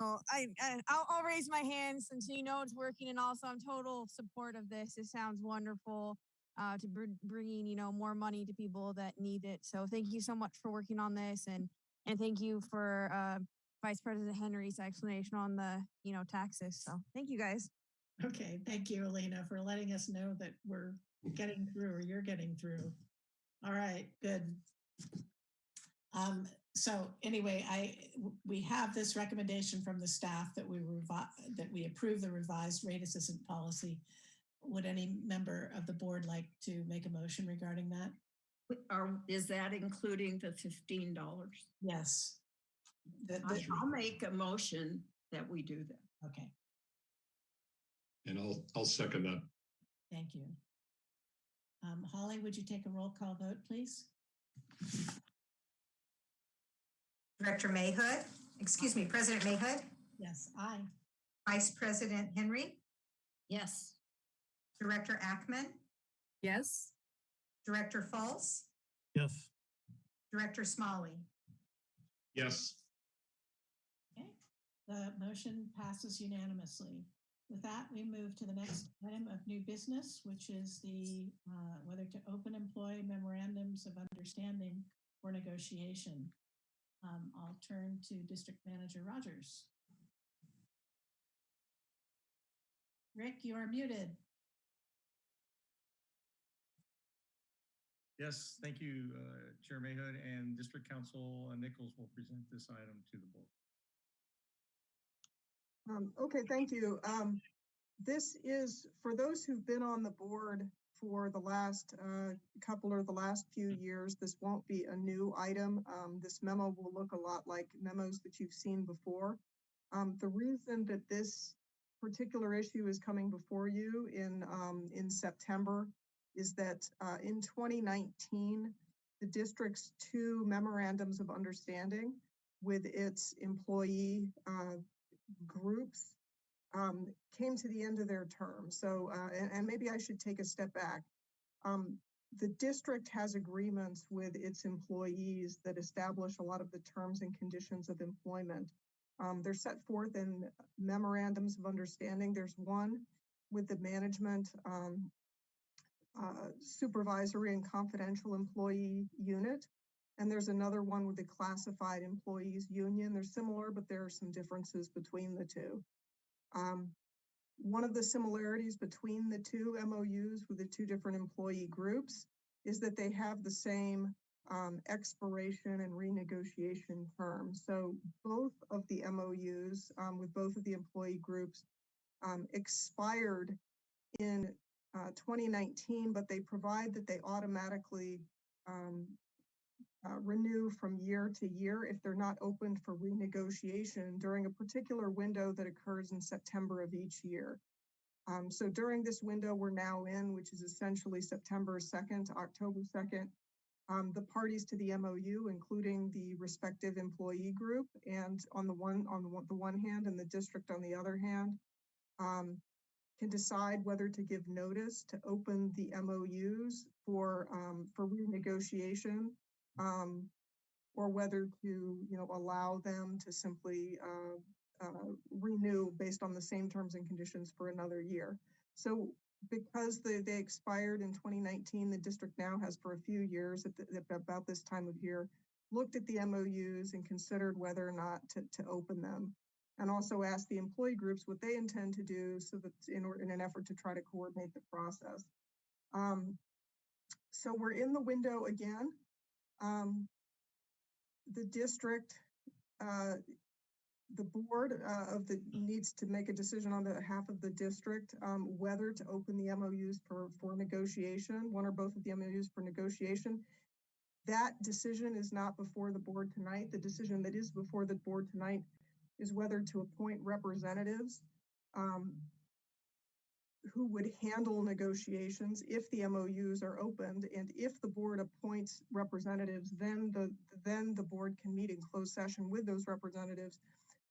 Oh, I, I I'll, I'll raise my hand since you know it's working, and also I'm total support of this. It sounds wonderful uh, to br- bringing you know more money to people that need it. So thank you so much for working on this, and and thank you for uh, Vice President Henry's explanation on the you know taxes. So thank you guys. Okay, thank you, Alina, for letting us know that we're getting through or you're getting through. All right, good. Um, so anyway, I we have this recommendation from the staff that we revi, that we approve the revised rate assistant policy. Would any member of the board like to make a motion regarding that? Are, is that including the fifteen dollars? Yes. The- the- I'll make a motion that we do that. okay, And I'll, I'll second that. thank you. Um, Holly, would you take a roll call vote, please? Director Mayhood, excuse me, President Mayhood, Yes, aye. Vice President Henry, Yes, Director Ackman, Yes? Director Fultz, Yes. Director Smolley. Yes, Okay, the motion passes unanimously. With that, we move to the next item of new business, which is the, uh, whether to open employee memorandums of understanding for negotiation. Um, I'll turn to District Manager Rogers. Rick, you are muted. Yes, thank you, uh, Chair Mayhood and District Counsel uh, Nichols will present this item to the board. Um, okay, thank you. Um, this is, for those who've been on the board for the last, uh, couple or the last few years, this won't be a new item. Um, this memo will look a lot like memos that you've seen before. Um, the reason that this particular issue is coming before you in, um, in September is that, uh, in 2019, the district's two memorandums of understanding with its employee, uh, groups um, came to the end of their term. So, uh, and, and maybe I should take a step back. Um, the district has agreements with its employees that establish a lot of the terms and conditions of employment. Um, they're set forth in memorandums of understanding. There's one with the management um, uh, supervisory and confidential employee unit. And there's another one with the classified employees union. They're similar, but there are some differences between the two. Um, one of the similarities between the two MOUs with the two different employee groups is that they have the same um, expiration and renegotiation terms. So both of the MOUs um, with both of the employee groups um, expired in uh, 2019, but they provide that they automatically um, uh, renew from year to year if they're not opened for renegotiation during a particular window that occurs in September of each year. Um, so during this window we're now in, which is essentially September 2nd to October 2nd, um, the parties to the MOU, including the respective employee group, and on the one on the one, hand and the district on the other hand, um, can decide whether to give notice to open the MOUs for um, for renegotiation um, or whether to, you know, allow them to simply uh, uh, renew based on the same terms and conditions for another year. So because they, they expired in 2019, the district now has for a few years at, the, about this time of year, looked at the MOUs and considered whether or not to, to open them. And also asked the employee groups what they intend to do so that in, in an effort to try to coordinate the process. Um, so we're in the window again. Um, the district, uh, the board uh, of the needs to make a decision on behalf of the district um, whether to open the MOUs for for negotiation, one or both of the MOUs for negotiation. That decision is not before the board tonight. The decision that is before the board tonight is whether to appoint representatives um, who would handle negotiations if the MOUs are opened. And if the board appoints representatives, then the, then the board can meet in closed session with those representatives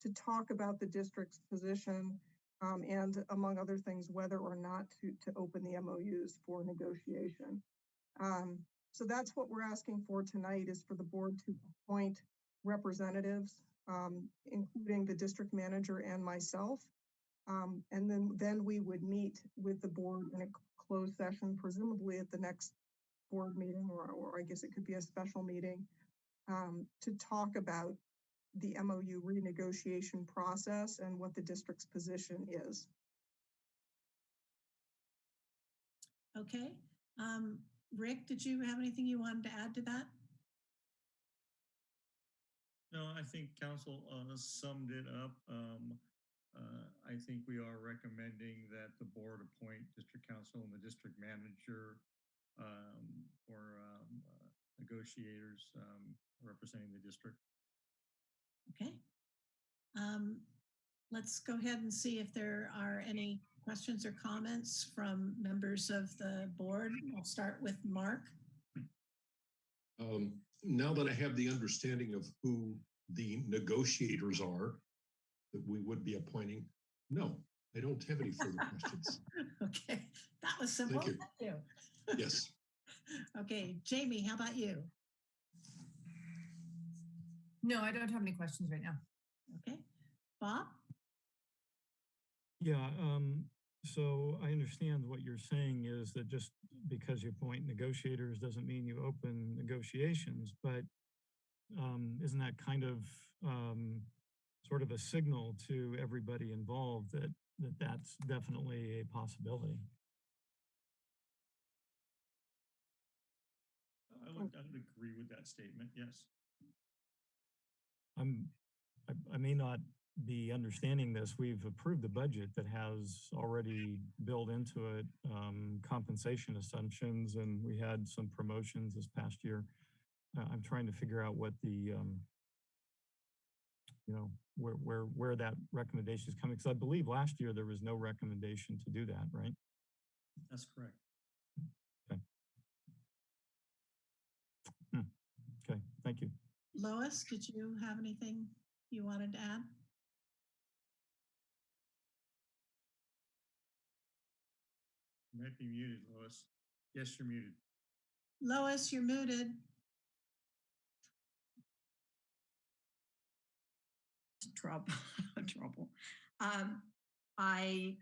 to talk about the district's position um, and among other things, whether or not to, to open the MOUs for negotiation. Um, so that's what we're asking for tonight is for the board to appoint representatives, um, including the district manager and myself, um, and then, then we would meet with the board in a closed session, presumably at the next board meeting, or, or I guess it could be a special meeting, um, to talk about the MOU renegotiation process and what the district's position is. Okay, Um, Rick, did you have anything you wanted to add to that? No, I think counsel uh, summed it up. Um, uh, I think we are recommending that the board appoint district counsel and the district manager um, or um, uh, negotiators um, representing the district. Okay. Um, let's go ahead and see if there are any questions or comments from members of the board. I'll start with Mark. Um, now that I have the understanding of who the negotiators are that we would be appointing, no, I don't have any further questions. Okay, that was simple. you. Thank you. Yes. Okay, Jamie, how about you? No, I don't have any questions right now. Okay, Bob? Yeah, um, so I understand what you're saying is that just because you appoint negotiators doesn't mean you open negotiations, but um, isn't that kind of um, sort of a signal to everybody involved that, that that's definitely a possibility? I would, I would agree with that statement, yes. I'm, I, I may not be understanding this. We've approved a budget that has already built into it um, compensation assumptions, and we had some promotions this past year. Uh, I'm trying to figure out what the, um, you know, where where where that recommendation is coming. Because I believe last year there was no recommendation to do that, right? That's correct. Okay, hmm. okay thank you. Lois, did you have anything you wanted to add? You might be muted, Lois. Yes, you're muted. Lois, you're muted. Trouble, trouble. Um, I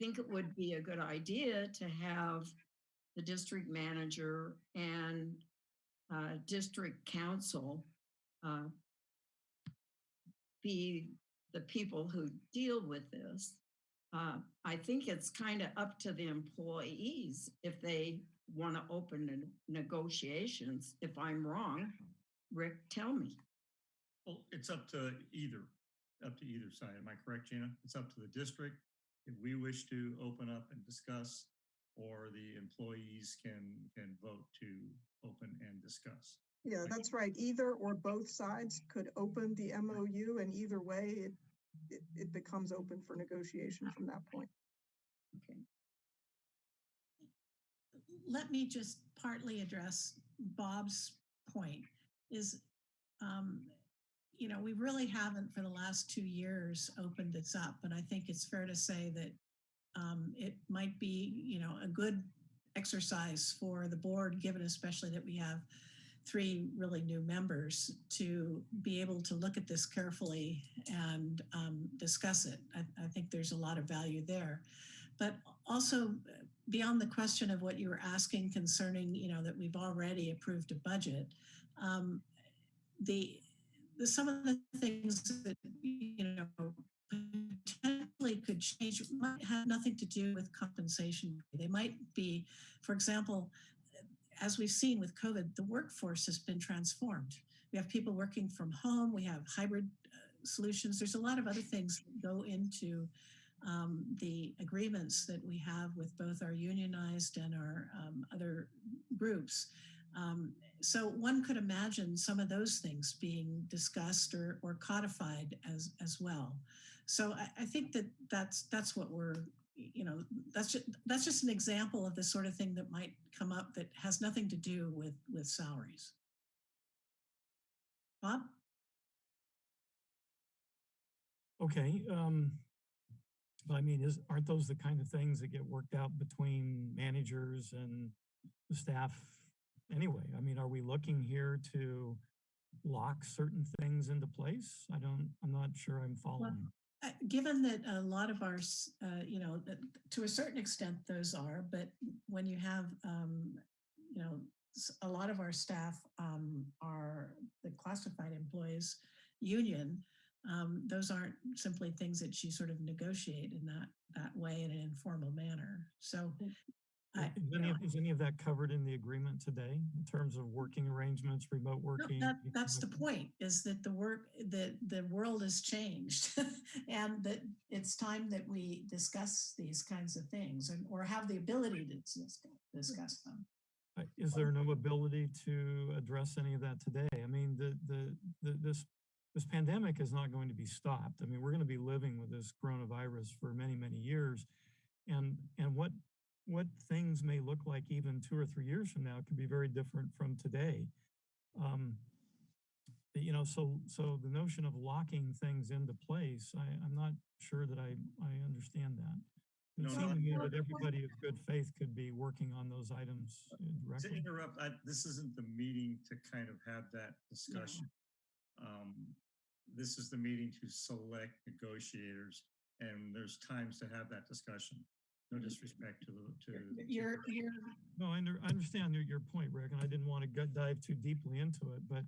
think it would be a good idea to have the district manager and uh, district counsel uh, be the people who deal with this. Uh, I think it's kind of up to the employees if they want to open ne- negotiations. If I'm wrong, Rick, tell me. Well, it's up to either, up to either side. Am I correct, Gina? It's up to the district if we wish to open up and discuss, or the employees can, can vote to open and discuss. Yeah, that's right. Either or both sides could open the MOU and either way, it, it, it becomes open for negotiation from that point. Okay. Let me just partly address Bob's point is, um, you know, we really haven't for the last two years opened this up, but I think it's fair to say that um, it might be, you know, a good exercise for the board, given especially that we have three really new members to be able to look at this carefully and um, discuss it. I, I think there's a lot of value there. But also beyond the question of what you were asking concerning, you know, that we've already approved a budget, um, the, the some of the things that, you know, potentially could change might have nothing to do with compensation. They might be, for example, as we've seen with COVID, the workforce has been transformed. We have people working from home, we have hybrid uh, solutions. There's a lot of other things that go into um, the agreements that we have with both our unionized and our um, other groups. Um, so one could imagine some of those things being discussed or, or codified as, as well. So I, I think that that's, that's what we're, you know, that's just, that's just an example of the sort of thing that might come up that has nothing to do with, with salaries. Bob? Okay, um, I mean, is, aren't those the kind of things that get worked out between managers and the staff anyway? I mean, are we looking here to lock certain things into place? I don't, I'm not sure I'm following. Uh, given that a lot of our, uh, you know, to a certain extent those are, but when you have, um, you know, a lot of our staff um, are the classified employees union, um, those aren't simply things that you sort of negotiate in that that way in an informal manner. So I- Is any, of- is any of that covered in the agreement today in terms of working arrangements, remote No, working? that, that's the point, is that the work, that the world has changed. And that it's time that we discuss these kinds of things and, or have the ability to discuss them. Uh, Is there no ability to address any of that today? I mean, the, the, the, this, this pandemic is not going to be stopped. I mean, we're going to be living with this coronavirus for many, many years. And, and what, what things may look like even two or three years from now could be very different from today. Um, you know, so, so the notion of locking things into place, I, I'm not sure that I, I understand that. It No, seemed no, to me that everybody of good faith could be working on those items uh, To interrupt, I, this isn't the meeting to kind of have that discussion. Um, this is the meeting to select negotiators and there's times to have that discussion. No disrespect to the, to. to- You're, you're, No, I, under, I understand your, your point, Rick, and I didn't want to go dive too deeply into it, but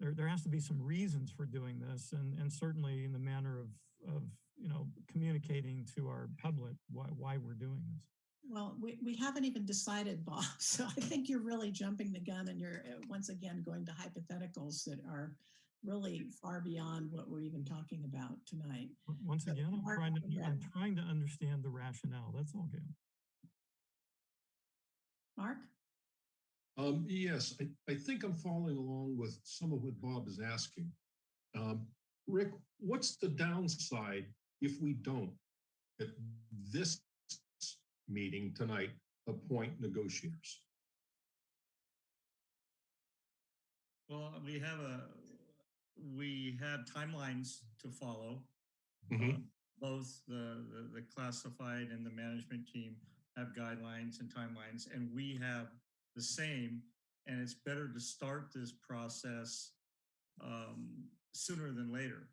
there, there has to be some reasons for doing this and, and certainly in the manner of, of, you know, communicating to our public why, why we're doing this. well, we, we haven't even decided, Bob, so I think you're really jumping the gun and you're uh, once again going to hypotheticals that are really far beyond what we're even talking about tonight. Once again, I'm trying to. I'm trying to understand the rationale. That's all, Gail. Mark? Um, yes, I, I think I'm following along with some of what Bob is asking. Um, Rick, what's the downside if we don't, at this meeting tonight, appoint negotiators? Well, we have a, we have timelines to follow. Mhm. Uh, Both the, the, the classified and the management team have guidelines and timelines, and we have the same. And it's better to start this process um, sooner than later.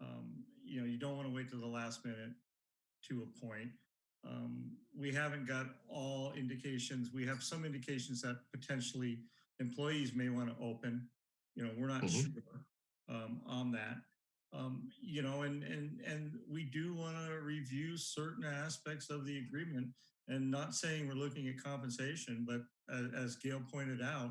Um, you know, you don't want to wait to the last minute to appoint. Um, we haven't got all indications. We have some indications that potentially employees may want to open. You know, we're not Mhm. sure um, on that. Um, you know, and and and we do want to review certain aspects of the agreement, and not saying we're looking at compensation, but as, as Gail pointed out,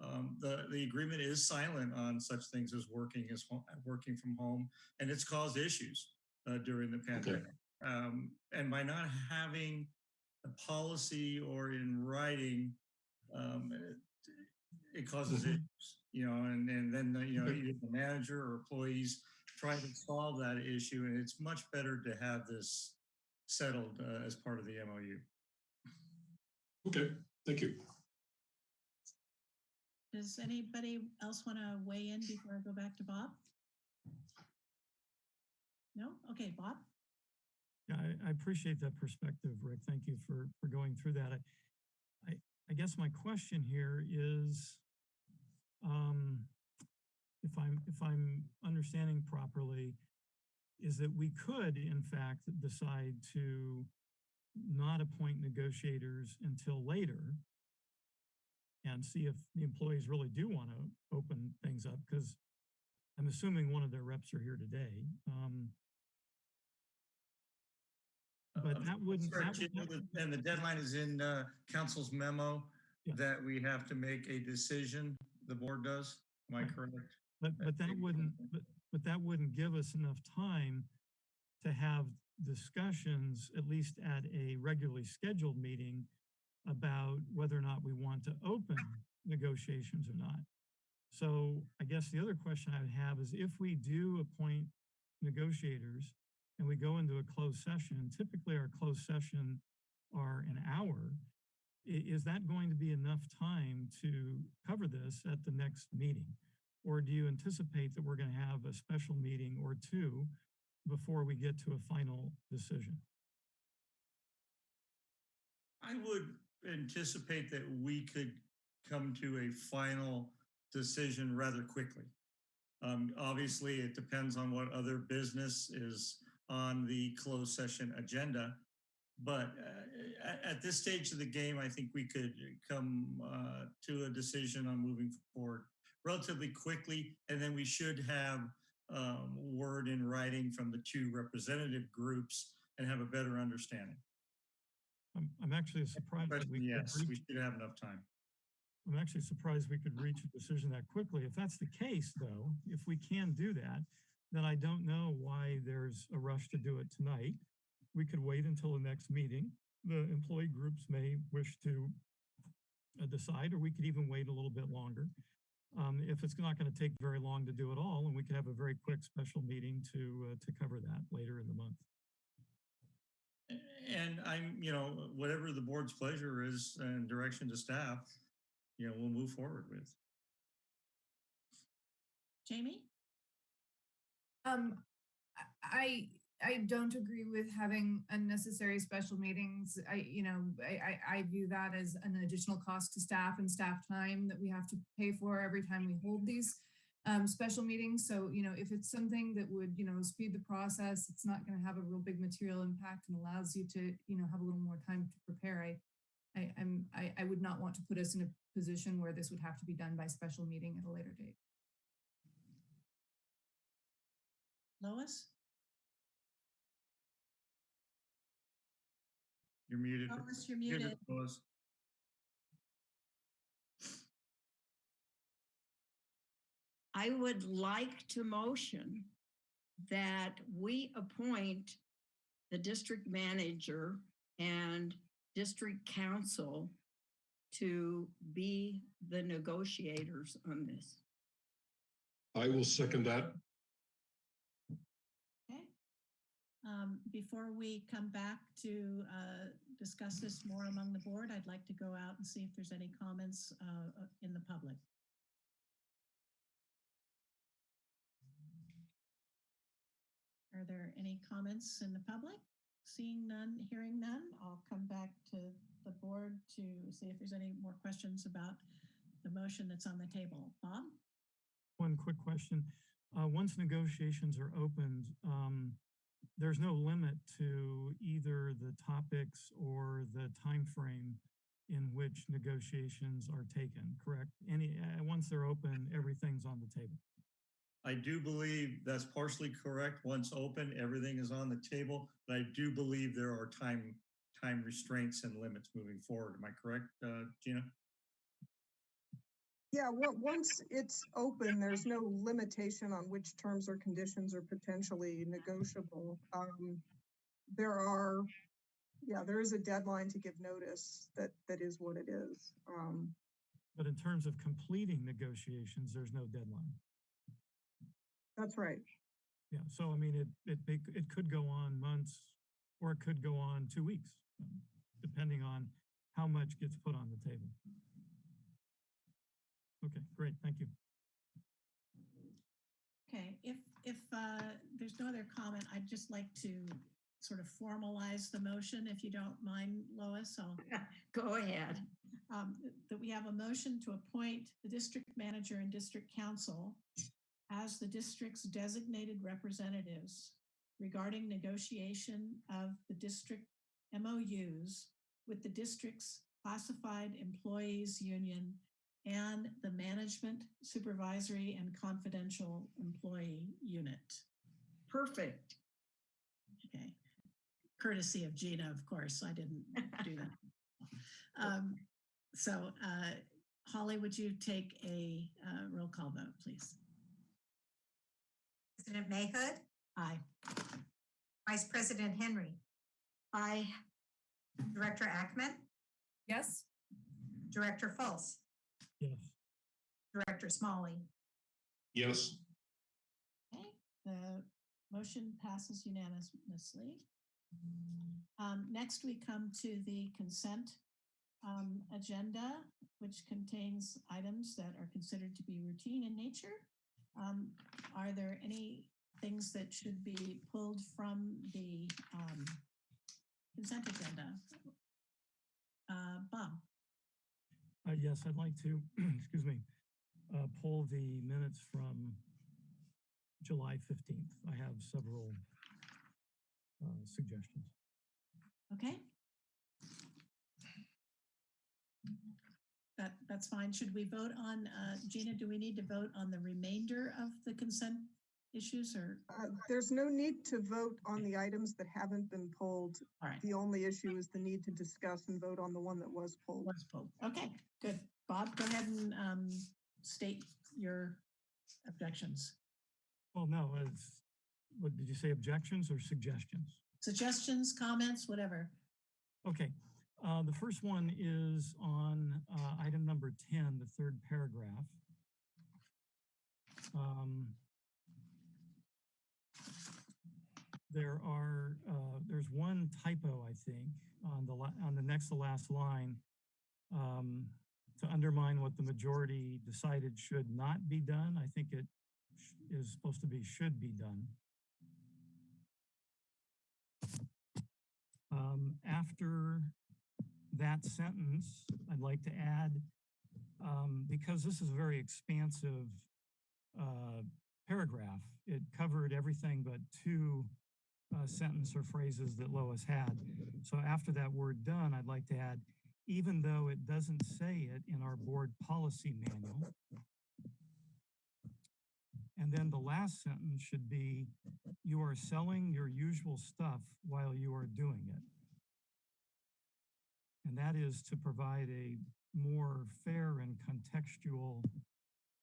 um, the the agreement is silent on such things as working as home, working from home, and it's caused issues uh, during the pandemic. Um, and by not having a policy or in writing, um, it, it causes Mhm. issues, you know, and, and then, the, you know, either the manager or employees try to solve that issue. And it's much better to have this settled uh, as part of the MOU. Okay, thank you. Does anybody else want to weigh in before I go back to Bob? No? Okay, Bob? Yeah, I, I appreciate that perspective, Rick. Thank you for, for going through that. I, I, guess my question here is, um, if I'm, if I'm understanding properly, is that we could, in fact, decide to not appoint negotiators until later and see if the employees really do want to open things up, because I'm assuming one of their reps are here today. Um, But Uh, that wouldn't- sorry, that would- And the deadline is in uh, counsel's memo Yeah. that we have to make a decision, the board does. Am I correct? But, but that wouldn't, but, but that wouldn't give us enough time to have discussions, at least at a regularly scheduled meeting, about whether or not we want to open negotiations or not. So I guess the other question I would have is if we do appoint negotiators and we go into a closed session, typically our closed session are an hour. is that going to be enough time to cover this at the next meeting? Or do you anticipate that we're going to have a special meeting or two before we get to a final decision? I would anticipate that we could come to a final decision rather quickly. Um, obviously, it depends on what other business is on the closed session agenda. But uh, at, this stage of the game, I think we could come uh, to a decision on moving forward relatively quickly. And then we should have um, word in writing from the two representative groups and have a better understanding. I'm, I'm actually surprised that we yes, reach we should have enough time. I'm actually surprised we could reach a decision that quickly. If that's the case, though, if we can do that, then I don't know why there's a rush to do it tonight. We could wait until the next meeting. The employee groups may wish to uh, decide, or we could even wait a little bit longer. Um, if it's not going to take very long to do it all, and we could have a very quick special meeting to uh, to cover that later in the month. And I'm, you know, whatever the board's pleasure is and direction to staff, you know, we'll move forward with. Jamie? Um, I, I don't agree with having unnecessary special meetings. I, you know, I, I, I view that as an additional cost to staff and staff time that we have to pay for every time we hold these um, special meetings. So, you know, if it's something that would, you know, speed the process, it's not going to have a real big material impact and allows you to, you know, have a little more time to prepare. I, I, I'm, I, I would not want to put us in a position where this would have to be done by special meeting at a later date. Lois? You're muted. Lois, you're Muted, muted. Lois. I would like to motion that we appoint the district manager and district counsel to be the negotiators on this. I will second that. Um, before we come back to, uh, discuss this more among the board, I'd like to go out and see if there's any comments, uh, uh, in the public. Are there any comments in the public? Seeing none, hearing none, I'll come back to the board to see if there's any more questions about the motion that's on the table. Bob? One quick question. Uh, once negotiations are opened, um, there's no limit to either the topics or the time frame in which negotiations are taken, correct? Any, uh, once they're open, everything's on the table. I do believe that's partially correct. Once open, everything is on the table, but I do believe there are time, time restraints and limits moving forward. Am I correct, uh, Gina? Yeah, on- once it's open, there's no limitation on which terms or conditions are potentially negotiable. Um, there are, yeah, there is a deadline to give notice that, that is what it is. Um, But in terms of completing negotiations, there's no deadline. that's right. Yeah, so I mean, it, it, it, it could go on months or it could go on two weeks, depending on how much gets put on the table. Okay, great, thank you. Okay, if, if uh, there's no other comment, I'd just like to sort of formalize the motion, if you don't mind, Lois. I'll Go ahead. um, that we have a motion to appoint the district manager and district counsel as the district's designated representatives regarding negotiation of the district MOUs with the district's classified employees union and the management supervisory and confidential employee unit. Perfect. Okay. Courtesy of Gina, of course, I didn't do that. Um, So uh, Holly, would you take a uh, roll call vote, please? President Mayhood, Aye. Vice President Henry, I, Director Ackman, Yes? Director Fultz, Yes, Director Smolley. Yes, Okay, the motion passes unanimously. Um, Next, we come to the consent um, agenda, which contains items that are considered to be routine in nature. Um, Are there any things that should be pulled from the um, consent agenda? Uh, Bob? Uh, yes, I'd like to, excuse me, uh, pull the minutes from July 15th. I have several uh, suggestions. Okay. That, that's fine. Should we vote on, uh, Gina, do we need to vote on the remainder of the consent issues or, Uh, There's no need to vote on the items that haven't been pulled. all right, The only issue is the need to discuss and vote on the one that was pulled. was pulled. Okay, good. Bob, go ahead and um, state your objections. Well, no, it's, what, did you say objections or suggestions? Suggestions, comments, whatever. Okay, uh, the first one is on, uh, item number ten, the third paragraph. Um, There are, uh, there's one typo, I think, on the, on the next to last line. Um, to undermine what the majority decided should not be done, I think it is supposed to be should be done. Um, after that sentence, I'd like to add, um, because this is a very expansive uh, paragraph, it covered everything but two uh, sentence or phrases that Lois had. So after that word done, I'd like to add, even though it doesn't say it in our board policy manual. And then the last sentence should be, you are selling your usual stuff while you are doing it. And that is to provide a more fair and contextual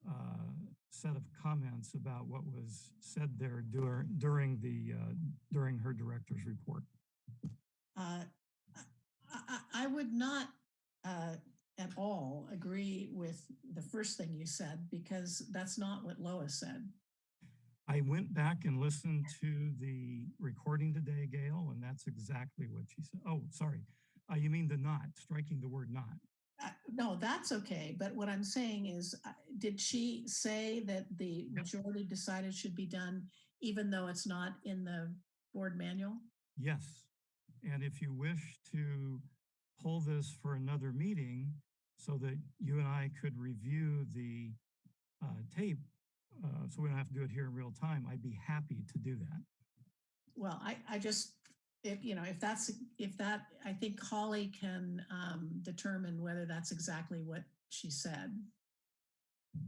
uh, set of comments about what was said there during, during the, uh, during her director's report. Uh, I, I- I would not uh, at all agree with the first thing you said because that's not what Lois said. I went back and listened to the recording today, Gail, and that's exactly what she said. Oh, sorry. Uh, you mean the not, striking the word not. Uh, No, that's okay. But what I'm saying is, uh, did she say that the majority decided should be done even though it's not in the board manual? Yes. And if you wish to pull this for another meeting so that you and I could review the uh, tape, uh, so we don't have to do it here in real time, I'd be happy to do that. Well, I, I just, if, you know, if that's, if that, I think Holly can um, determine whether that's exactly what she said.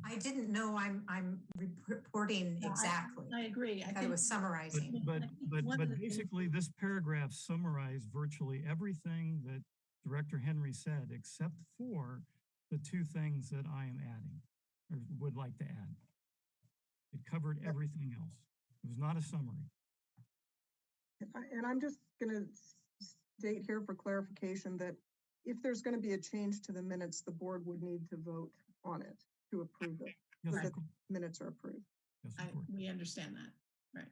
I didn't know I'm, I'm reporting No, I- exactly. I agree. I I thought it think, was summarizing. but, I think but, but the things- basically this paragraph summarized virtually everything that Director Henry said, except for the two things that I am adding or would like to add. It covered everything else. It was not a summary. And I- And I'm just gonna state here for clarification that if there's gonna be a change to the minutes, the board would need to vote on it to approve it. Yes, Right. of. Minutes are approved. Yes, I, we understand that, right.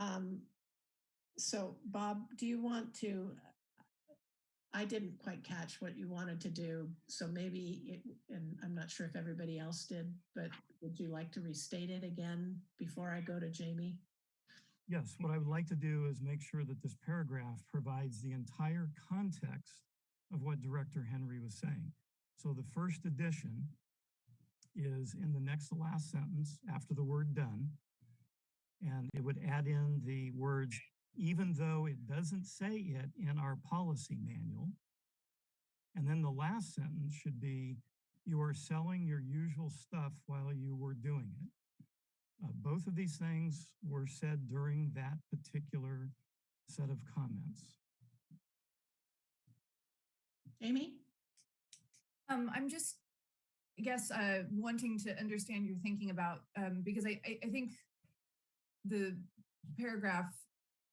Um, so Bob, do you want to, I didn't quite catch what you wanted to do, so maybe it, and I'm not sure if everybody else did, but would you like to restate it again before I go to Jamie? Yes, what I would like to do is make sure that this paragraph provides the entire context of what Director Henry was saying. So the first addition is in the next to last sentence after the word done. And it would add in the words, even though it doesn't say it in our policy manual. And then the last sentence should be, you are selling your usual stuff while you were doing it. Uh, both of these things were said during that particular set of comments. Amy? Um, I'm just, I guess, uh, wanting to understand your thinking about, um, because I, I, I think the paragraph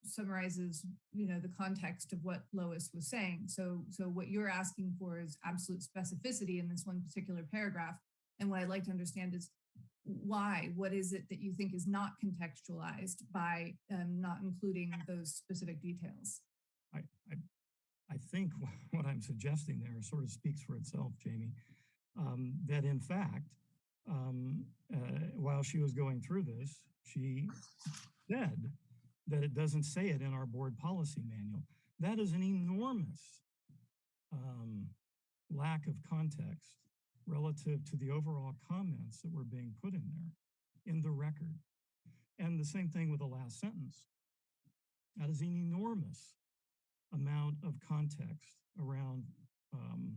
summarizes, you know, the context of what Lois was saying. So, so what you're asking for is absolute specificity in this one particular paragraph. And what I'd like to understand is why, what is it that you think is not contextualized by um, not including those specific details? I, I, I think what I'm suggesting there sort of speaks for itself, Jamie. Um, that in fact, um, uh, while she was going through this, she said that it doesn't say it in our board policy manual. That is an enormous um, lack of context relative to the overall comments that were being put in there in the record. And the same thing with the last sentence. That is an enormous amount of context around um,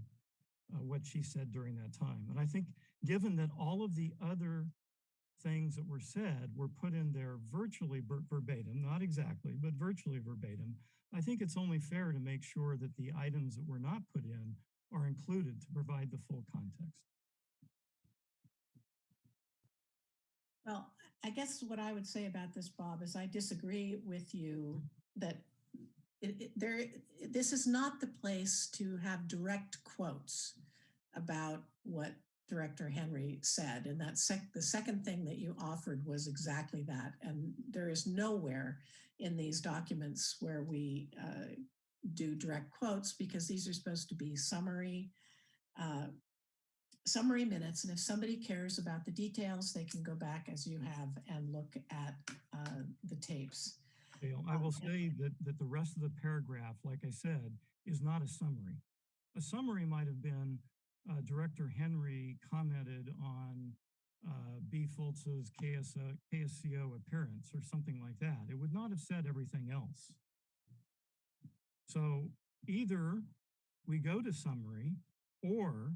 uh, what she said during that time. And I think given that all of the other things that were said were put in there virtually ver- verbatim, not exactly, but virtually verbatim, I think it's only fair to make sure that the items that were not put in are included to provide the full context. Well, I guess what I would say about this, Bob, is I disagree with you that it, it- there, this is not the place to have direct quotes about what Director Henry said. And that sec, the second thing that you offered was exactly that. And there is nowhere in these documents where we uh, do direct quotes because these are supposed to be summary, uh, summary minutes. And if somebody cares about the details, they can go back as you have and look at uh, the tapes. I will say that, that the rest of the paragraph, like I said, is not a summary. A summary might have been, uh, Director Henry commented on, uh, B. Fultz's KSO, KSCO appearance or something like that. It would not have said everything else. So either we go to summary or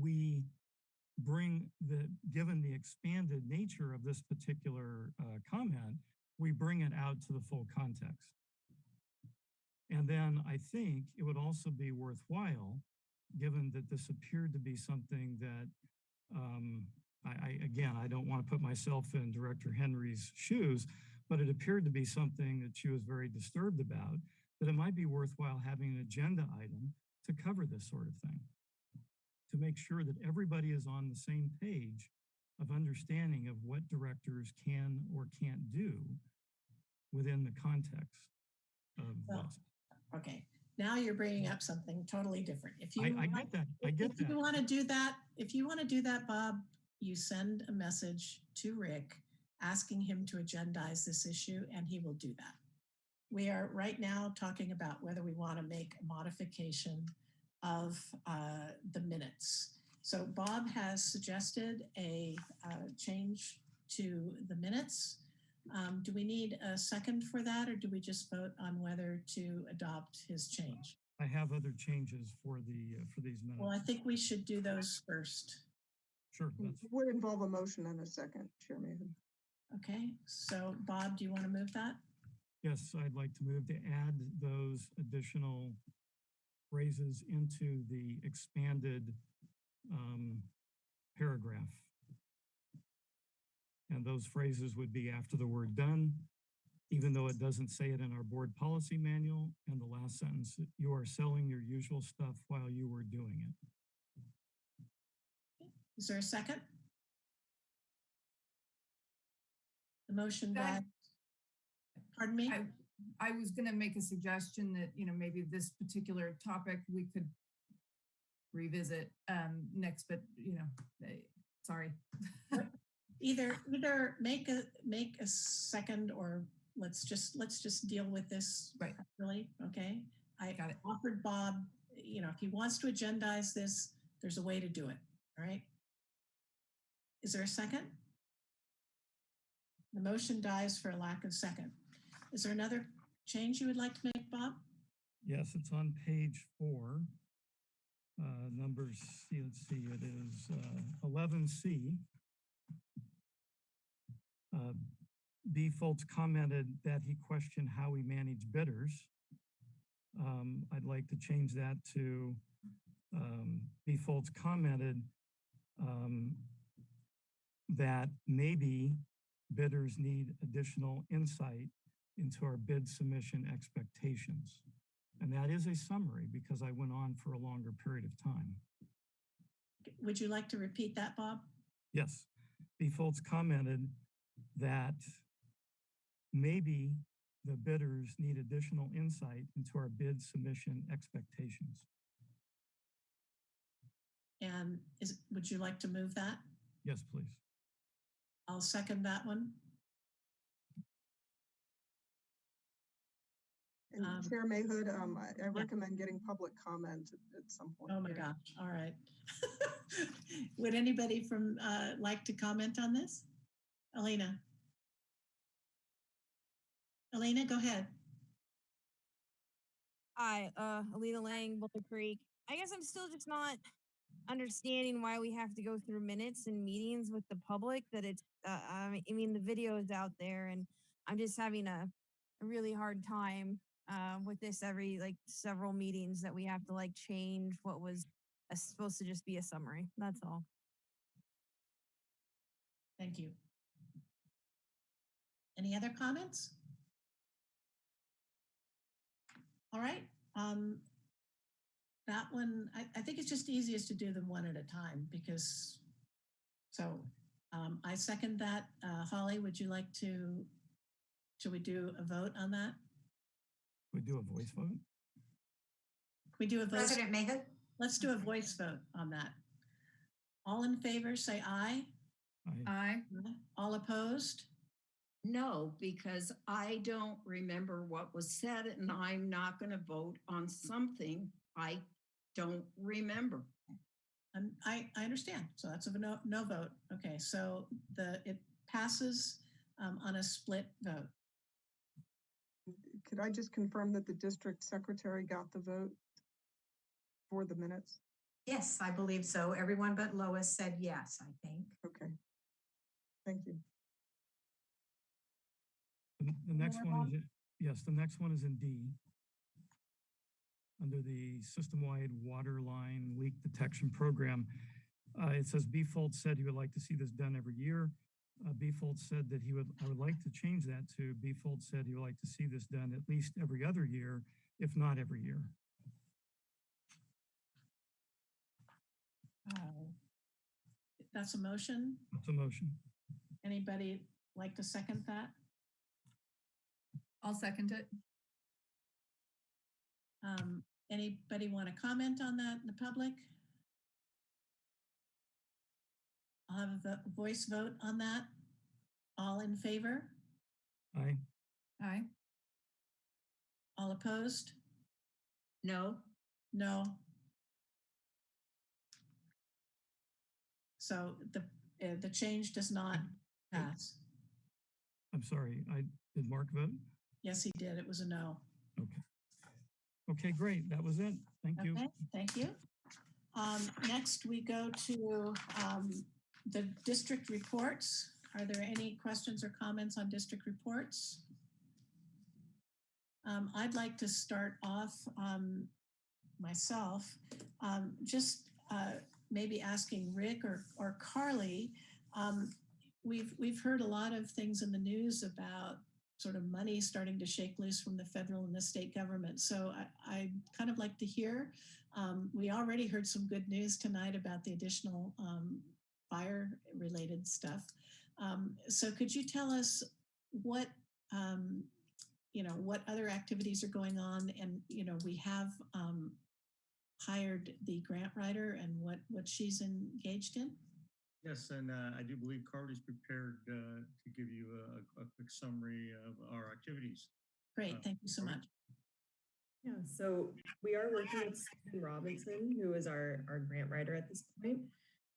we bring the, given the expanded nature of this particular uh, comment, we bring it out to the full context. And then I think it would also be worthwhile, given that this appeared to be something that, um, I, I, again, I don't want to put myself in Director Henry's shoes, but it appeared to be something that she was very disturbed about, that it might be worthwhile having an agenda item to cover this sort of thing. To make sure that everybody is on the same page of understanding of what directors can or can't do within the context of Well. Okay, now you're bringing up something totally different. If you I, I want- get that, I get If you want to do that, if you want to do that, Bob, you send a message to Rick asking him to agendize this issue and he will do that. We are right now talking about whether we want to make a modification of uh, the minutes. So Bob has suggested a uh, change to the minutes. Um, Do we need a second for that or do we just vote on whether to adopt his change? I have other changes for the, uh, for these minutes. Well, I think we should do those first. Sure, that's, It Would involve a motion and a second, Chair Mahan. Okay, so Bob, do you want to move that? Yes, I'd like to move to add those additional phrases into the expanded um, paragraph. And those phrases would be after the word done, even though it doesn't say it in our board policy manual, and the last sentence, you are selling your usual stuff while you were doing it. Is there a second? The motion That- by, pardon me? I, I was gonna make a suggestion that, you know, maybe this particular topic we could revisit um next, but you know, eh, sorry. Either, either make a, make a second or let's just, let's just deal with this. Right. Really, okay? I Got it. offered Bob, you know, if he wants to agendize this, there's a way to do it, all right? Is there a second? The motion dies for a lack of second. Is there another change you would like to make, Bob? Yes, it's on page four. Uh, numbers, let's see, it is uh, eleven C. Uh, B. Fultz commented that he questioned how we manage bidders. Um, I'd like to change that to um, B. Fultz commented um, that maybe bidders need additional insight into our bid submission expectations. And that is a summary because I went on for a longer period of time. Would you like to repeat that, Bob? Yes, B. Fultz commented that maybe the bidders need additional insight into our bid submission expectations. And is, would you like to move that? Yes, please. I'll second that one. And Um, Chair Mayhood, um, I, I yeah. recommend getting public comment at, at some point. Oh my here. gosh, all right. Would anybody from, uh, like to comment on this? Elena? Elena, go ahead. Hi, uh, Alina Lang, Boulder Creek. I guess I'm still just not understanding why we have to go through minutes and meetings with the public that it's uh, I mean- I mean the video is out there and I'm just having a, a really hard time uh, with this every like several meetings that we have to like change what was uh, supposed to just be a summary. That's all. Thank you. Any other comments? All right, um, that one, I, I think it's just easiest to do them one at a time because, so, um, I second that. Uh, Holly, would you like to, should we do a vote on that? We do a voice vote? Can we do a voice? President Mayhood? Let's do a voice vote on that. All in favor, say aye. I, Aye. All opposed? No, because I don't remember what was said and I'm not going to vote on something I don't remember. Um, I, I understand. So that's a no, no vote. Okay, so the, it passes um, on a split vote. Could I just confirm that the district secretary got the vote for the minutes? Yes, I believe so. Everyone but Lois said yes, I think. Okay. Thank you. the the next more, one is, yes, the next one is in D. Under the system-wide water line leak detection program. Uh, it says B Fultz said he would like to see this done every year. Uh, B Fultz said that he would, I would like to change that to B Fultz said he would like to see this done at least every other year, if not every year. Uh, That's a motion. That's a motion. Anybody like to second that? I'll second it. Um, Anybody want to comment on that in the public? I'll have a voice vote on that. All in favor? Aye. Aye. All opposed? No, No. So the, uh, the change does not pass. I'm sorry, I, did Mark vote? Yes, he did. It was a no. Okay. Okay, great. That was it. Thank you. Okay, thank you. Um, next, we go to um, the district reports. Are there any questions or comments on district reports? Um, I'd like to start off um, myself, um, just uh, maybe asking Rick or, or Carly. Um, we've we've heard a lot of things in the news about sort of money starting to shake loose from the federal and the state government. So I, I kind of like to hear. Um, we already heard some good news tonight about the additional um, fire related stuff. Um, so could you tell us what, um, you know, what other activities are going on? And, you know, we have um, hired the grant writer and what, what she's engaged in. Yes, and uh, I do believe Carly's prepared uh, to give you a, a quick summary of our activities. Great, Uh, thank you so Carly? much. Yeah, so we are working with Susan Robinson, who is our, our grant writer at this point,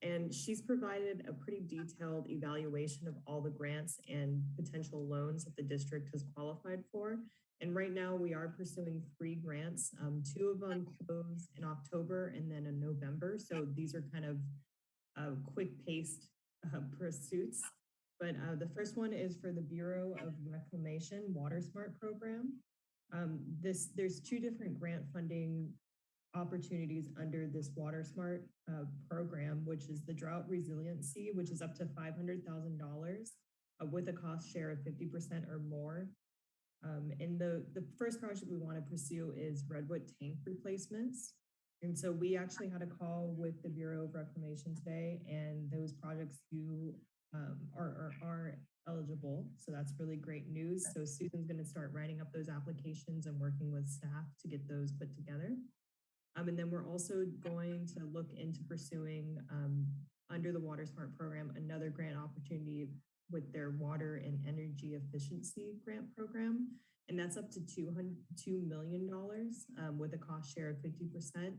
And she's provided a pretty detailed evaluation of all the grants and potential loans that the district has qualified for. And right now we are pursuing three grants. Um, two of them close in October and then in November. So these are kind of uh, quick paced uh, pursuits. But uh, the first one is for the Bureau of Reclamation WaterSMART Program. Um, this there's two different grant funding opportunities under this WaterSMART uh, program, which is the drought resiliency, which is up to $500,000 uh, with a cost share of 50% or more. Um, and the, the first project we want to pursue is redwood tank replacements. And so we actually had a call with the Bureau of Reclamation today, and those projects do um, are, are, are eligible. So that's really great news. So Susan's going to start writing up those applications and working with staff to get those put together. Um, and then we're also going to look into pursuing um, under the WaterSMART program another grant opportunity with their water and energy efficiency grant program. And that's up to $200, $2 million um, with a cost share of 50%.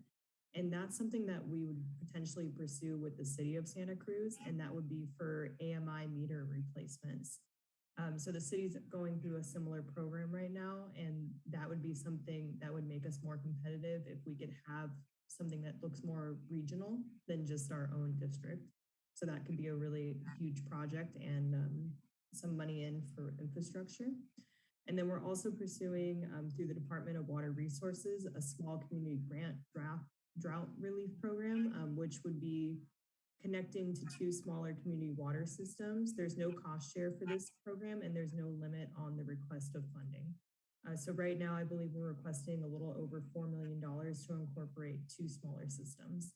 And that's something that we would potentially pursue with the city of Santa Cruz, and that would be for AMI meter replacements. Um, so the city's going through a similar program right now, and that would be something that would make us more competitive if we could have something that looks more regional than just our own district. So that could be a really huge project and um, some money in for infrastructure. And then we're also pursuing um, through the Department of Water Resources, a small community grant draft drought relief program, um, which would be connecting to two smaller community water systems. There's no cost share for this program and there's no limit on the request of funding. Uh, so right now, I believe we're requesting a little over $4 million to incorporate two smaller systems.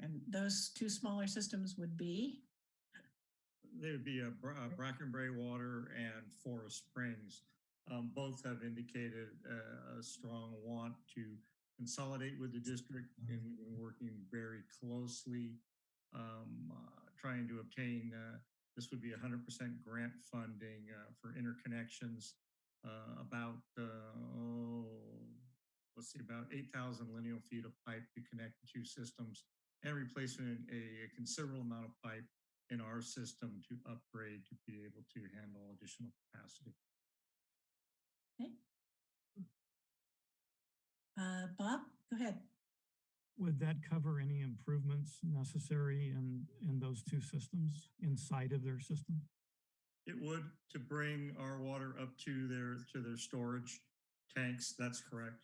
And those two smaller systems would be? They would be a Bra- uh, Brackenbury Water and Forest Springs. Um, both have indicated uh, a strong want to consolidate with the district and we've been working very closely um, uh, trying to obtain, uh, this would be 100% grant funding uh, for interconnections, uh, about, oh, let's see, about 8,000 lineal feet of pipe to connect the two systems and replacement a, a considerable amount of pipe in our system to upgrade to be able to handle additional capacity. Uh, Bob, go ahead. Would that cover any improvements necessary in, in those two systems, inside of their system? It would to bring our water up to their, to their storage tanks. That's correct.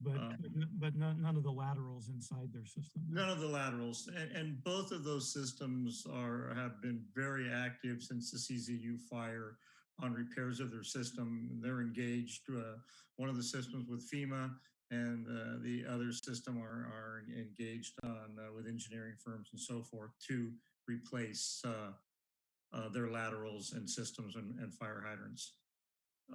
But, Um, but none, none of the laterals inside their system? None of the laterals, and, and both of those systems are, have been very active since the CZU fire on repairs of their system. They're engaged, uh, one of the systems with FEMA and uh, the other system are, are engaged on uh, with engineering firms and so forth to replace uh, uh, their laterals and systems and, and fire hydrants.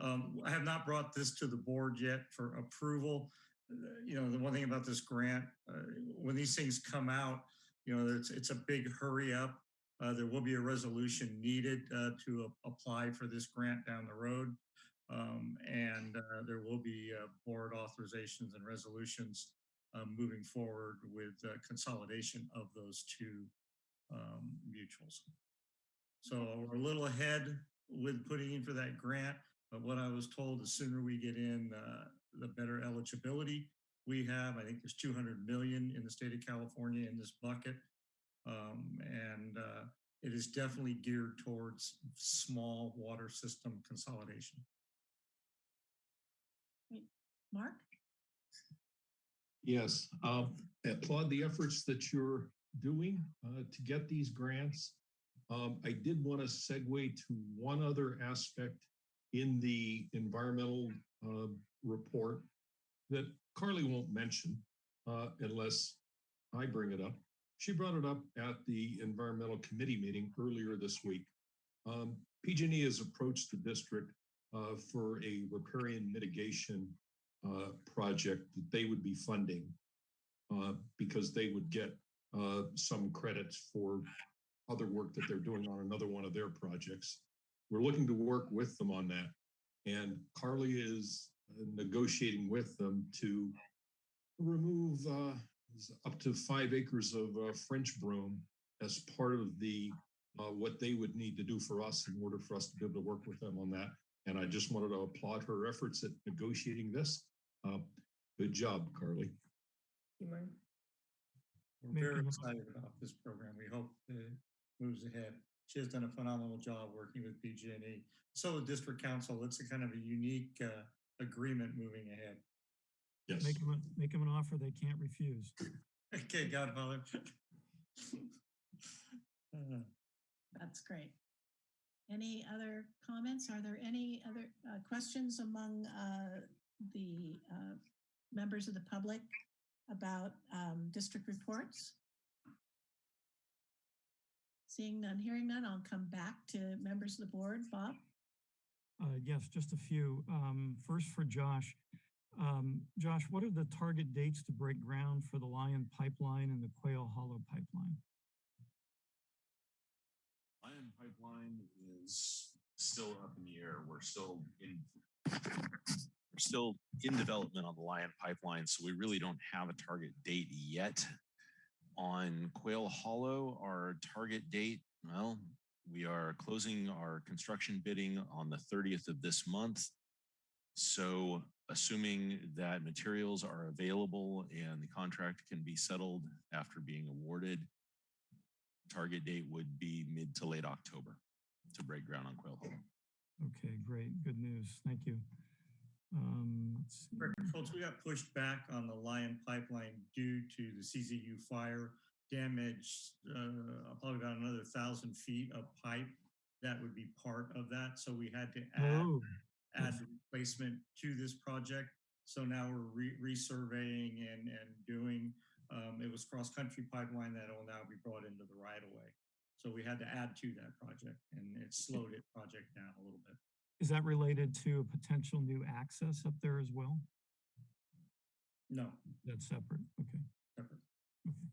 Um, I have not brought this to the board yet for approval. Uh, You know, the one thing about this grant, uh, when these things come out, you know, it's, it's a big hurry up. There will be a resolution needed to apply for this grant down the road. Um, and uh, there will be uh, board authorizations and resolutions um, moving forward with uh, consolidation of those two um, mutuals. So we're a little ahead with putting in for that grant, but what I was told, the sooner we get in, uh, the better eligibility we have. I think there's 200 million in the state of California in this bucket. Um, and uh, it is definitely geared towards small water system consolidation. Mark? Yes, um, applaud the efforts that you're doing uh, to get these grants. Um, I did want to segue to one other aspect in the environmental uh, report that Carly won't mention uh, unless I bring it up. She brought it up at the environmental committee meeting earlier this week. Um, PG&E has approached the district uh, for a riparian mitigation uh, project that they would be funding uh, because they would get uh, some credits for other work that they're doing on another one of their projects. We're looking to work with them on that. And Carly is uh, negotiating with them to remove uh, up to five acres of uh, French broom as part of the uh, what they would need to do for us in order for us to be able to work with them on that. And I just wanted to applaud her efforts at negotiating this. Uh, good job, Carly. You, Mark? We're Make very a excited about this program. We hope it moves ahead. She has done a phenomenal job working with PG&E. So the district counsel, it's a kind of a unique uh, agreement moving ahead. Yes. Make them, a- make them an offer they can't refuse. Okay, Godfather. Uh, That's great. Any other comments? Are there any other uh, questions among uh, the uh, members of the public about um, district reports? Seeing none, hearing none, I'll come back to members of the board. Bob? Uh, yes, just a few. Um, first for Josh. Um, Josh, what are the target dates to break ground for the Lyon Pipeline and the Quail Hollow Pipeline? Lyon Pipeline is still up in the air. We're still in we're still in development on the Lyon Pipeline, so we really don't have a target date yet. On Quail Hollow, our target date, well, we are closing our construction bidding on the 30th of this month. So assuming that materials are available and the contract can be settled after being awarded, target date would be mid to late October to break ground on Quail Hollow. Okay, great. Good news. Thank you. Um. Folks, we got pushed back on the Lyon Pipeline due to the CZU fire damage, uh, probably about another thousand feet of pipe. That would be part of that. So we had to add, Oh, add replacement to this project. So now we're re- resurveying and, and doing, um, it was cross-country pipeline that will now be brought into the right of way. So we had to add to that project and it slowed it project down a little bit. Is that related to a potential new access up there as well? No, That's separate. Okay. separate. Okay.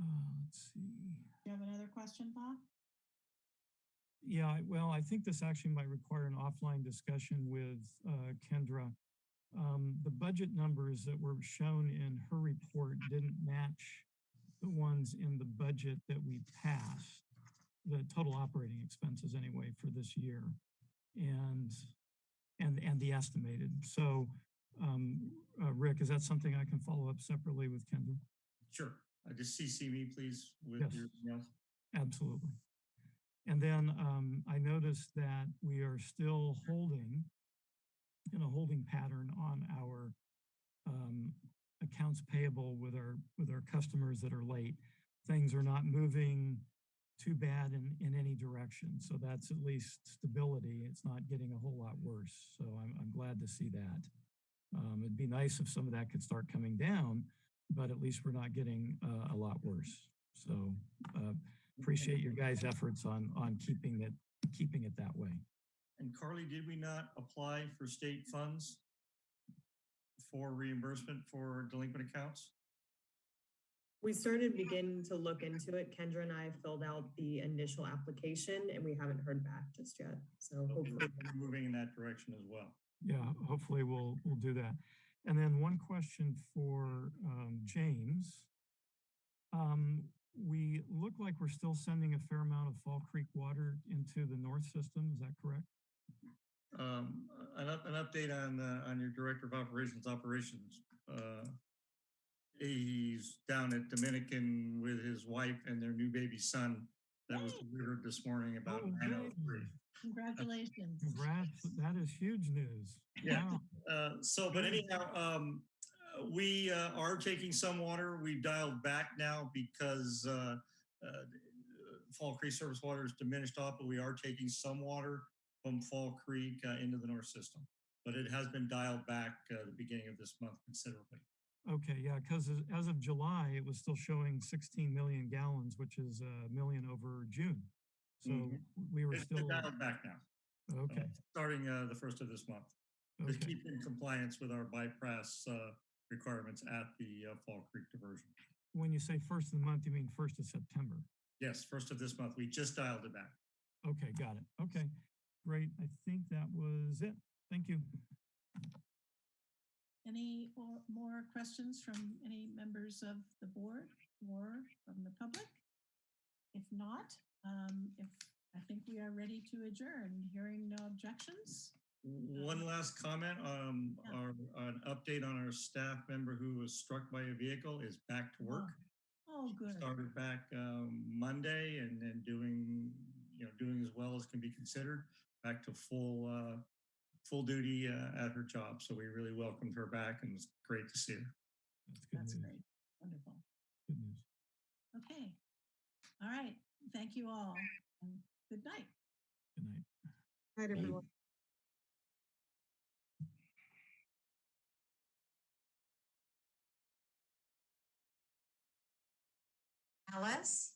Uh, let's see. Do you have another question, Bob? Yeah, well, I think this actually might require an offline discussion with uh, Kendra. Um, The budget numbers that were shown in her report didn't match the ones in the budget that we passed, the total operating expenses anyway for this year. And, and, and the estimated. So, um, uh, Rick, is that something I can follow up separately with Kendra? Sure. Uh, Just CC me, please, with Yes. your emails. Absolutely. And then um, I noticed that we are still holding in a holding pattern on our um, accounts payable with our with our customers that are late. Things are not moving too bad in, in any direction. So that's at least stability. It's not getting a whole lot worse. So I'm, I'm glad to see that. Um, it'd be nice if some of that could start coming down, but at least we're not getting uh, a lot worse. So uh, appreciate your guys' efforts on, on keeping it, keeping it that way. And Carly, did we not apply for state funds for reimbursement for delinquent accounts? We started beginning to look into it. Kendra and I filled out the initial application and we haven't heard back just yet. So Okay, hopefully. We're moving in that direction as well. Yeah, hopefully we'll, we'll do that. And then one question for um, James. Um, we look like we're still sending a fair amount of Fall Creek water into the north system. Is that correct? Um, an, an update on, uh, on your Director of Operations Operations. Uh, He's down at Dominican with his wife and their new baby son that was delivered this morning about Oh, nine oh three. Congratulations. Congrats, that is huge news. Yeah. Wow. Uh, so, but anyhow, um, uh, we uh, are taking some water. We've dialed back now because uh, uh, Fall Creek surface water is diminished off, but we are taking some water from Fall Creek uh, into the north system. But it has been dialed back uh, the beginning of this month considerably. Okay, yeah, because as of July, it was still showing 16 million gallons, which is a million over June. So Mhm. we were It's still, dialed back now, uh, okay, starting uh, the first of this month. To okay. keep in compliance with our bypass uh, requirements at the uh, Fall Creek diversion. When you say first of the month, you mean first of September? Yes, first of this month. We just dialed it back. Okay, got it. Okay, great. I think that was it. Thank you. Any or- more questions from any members of the board or from the public? If not, um, if, I think we are ready to adjourn. Hearing no objections? One last comment, um, Yeah. our, an update on our staff member who was struck by a vehicle is back to work. Oh, good. Started back, um, Monday and then doing, you know, doing as well as can be considered, back to full, uh, full duty, uh, at her job. So we really welcomed her back and it's great to see her. That's good That's news. great. Wonderful. Good news. Okay. All right. Thank you all. and Good night. Good night. Night, everyone. Alice?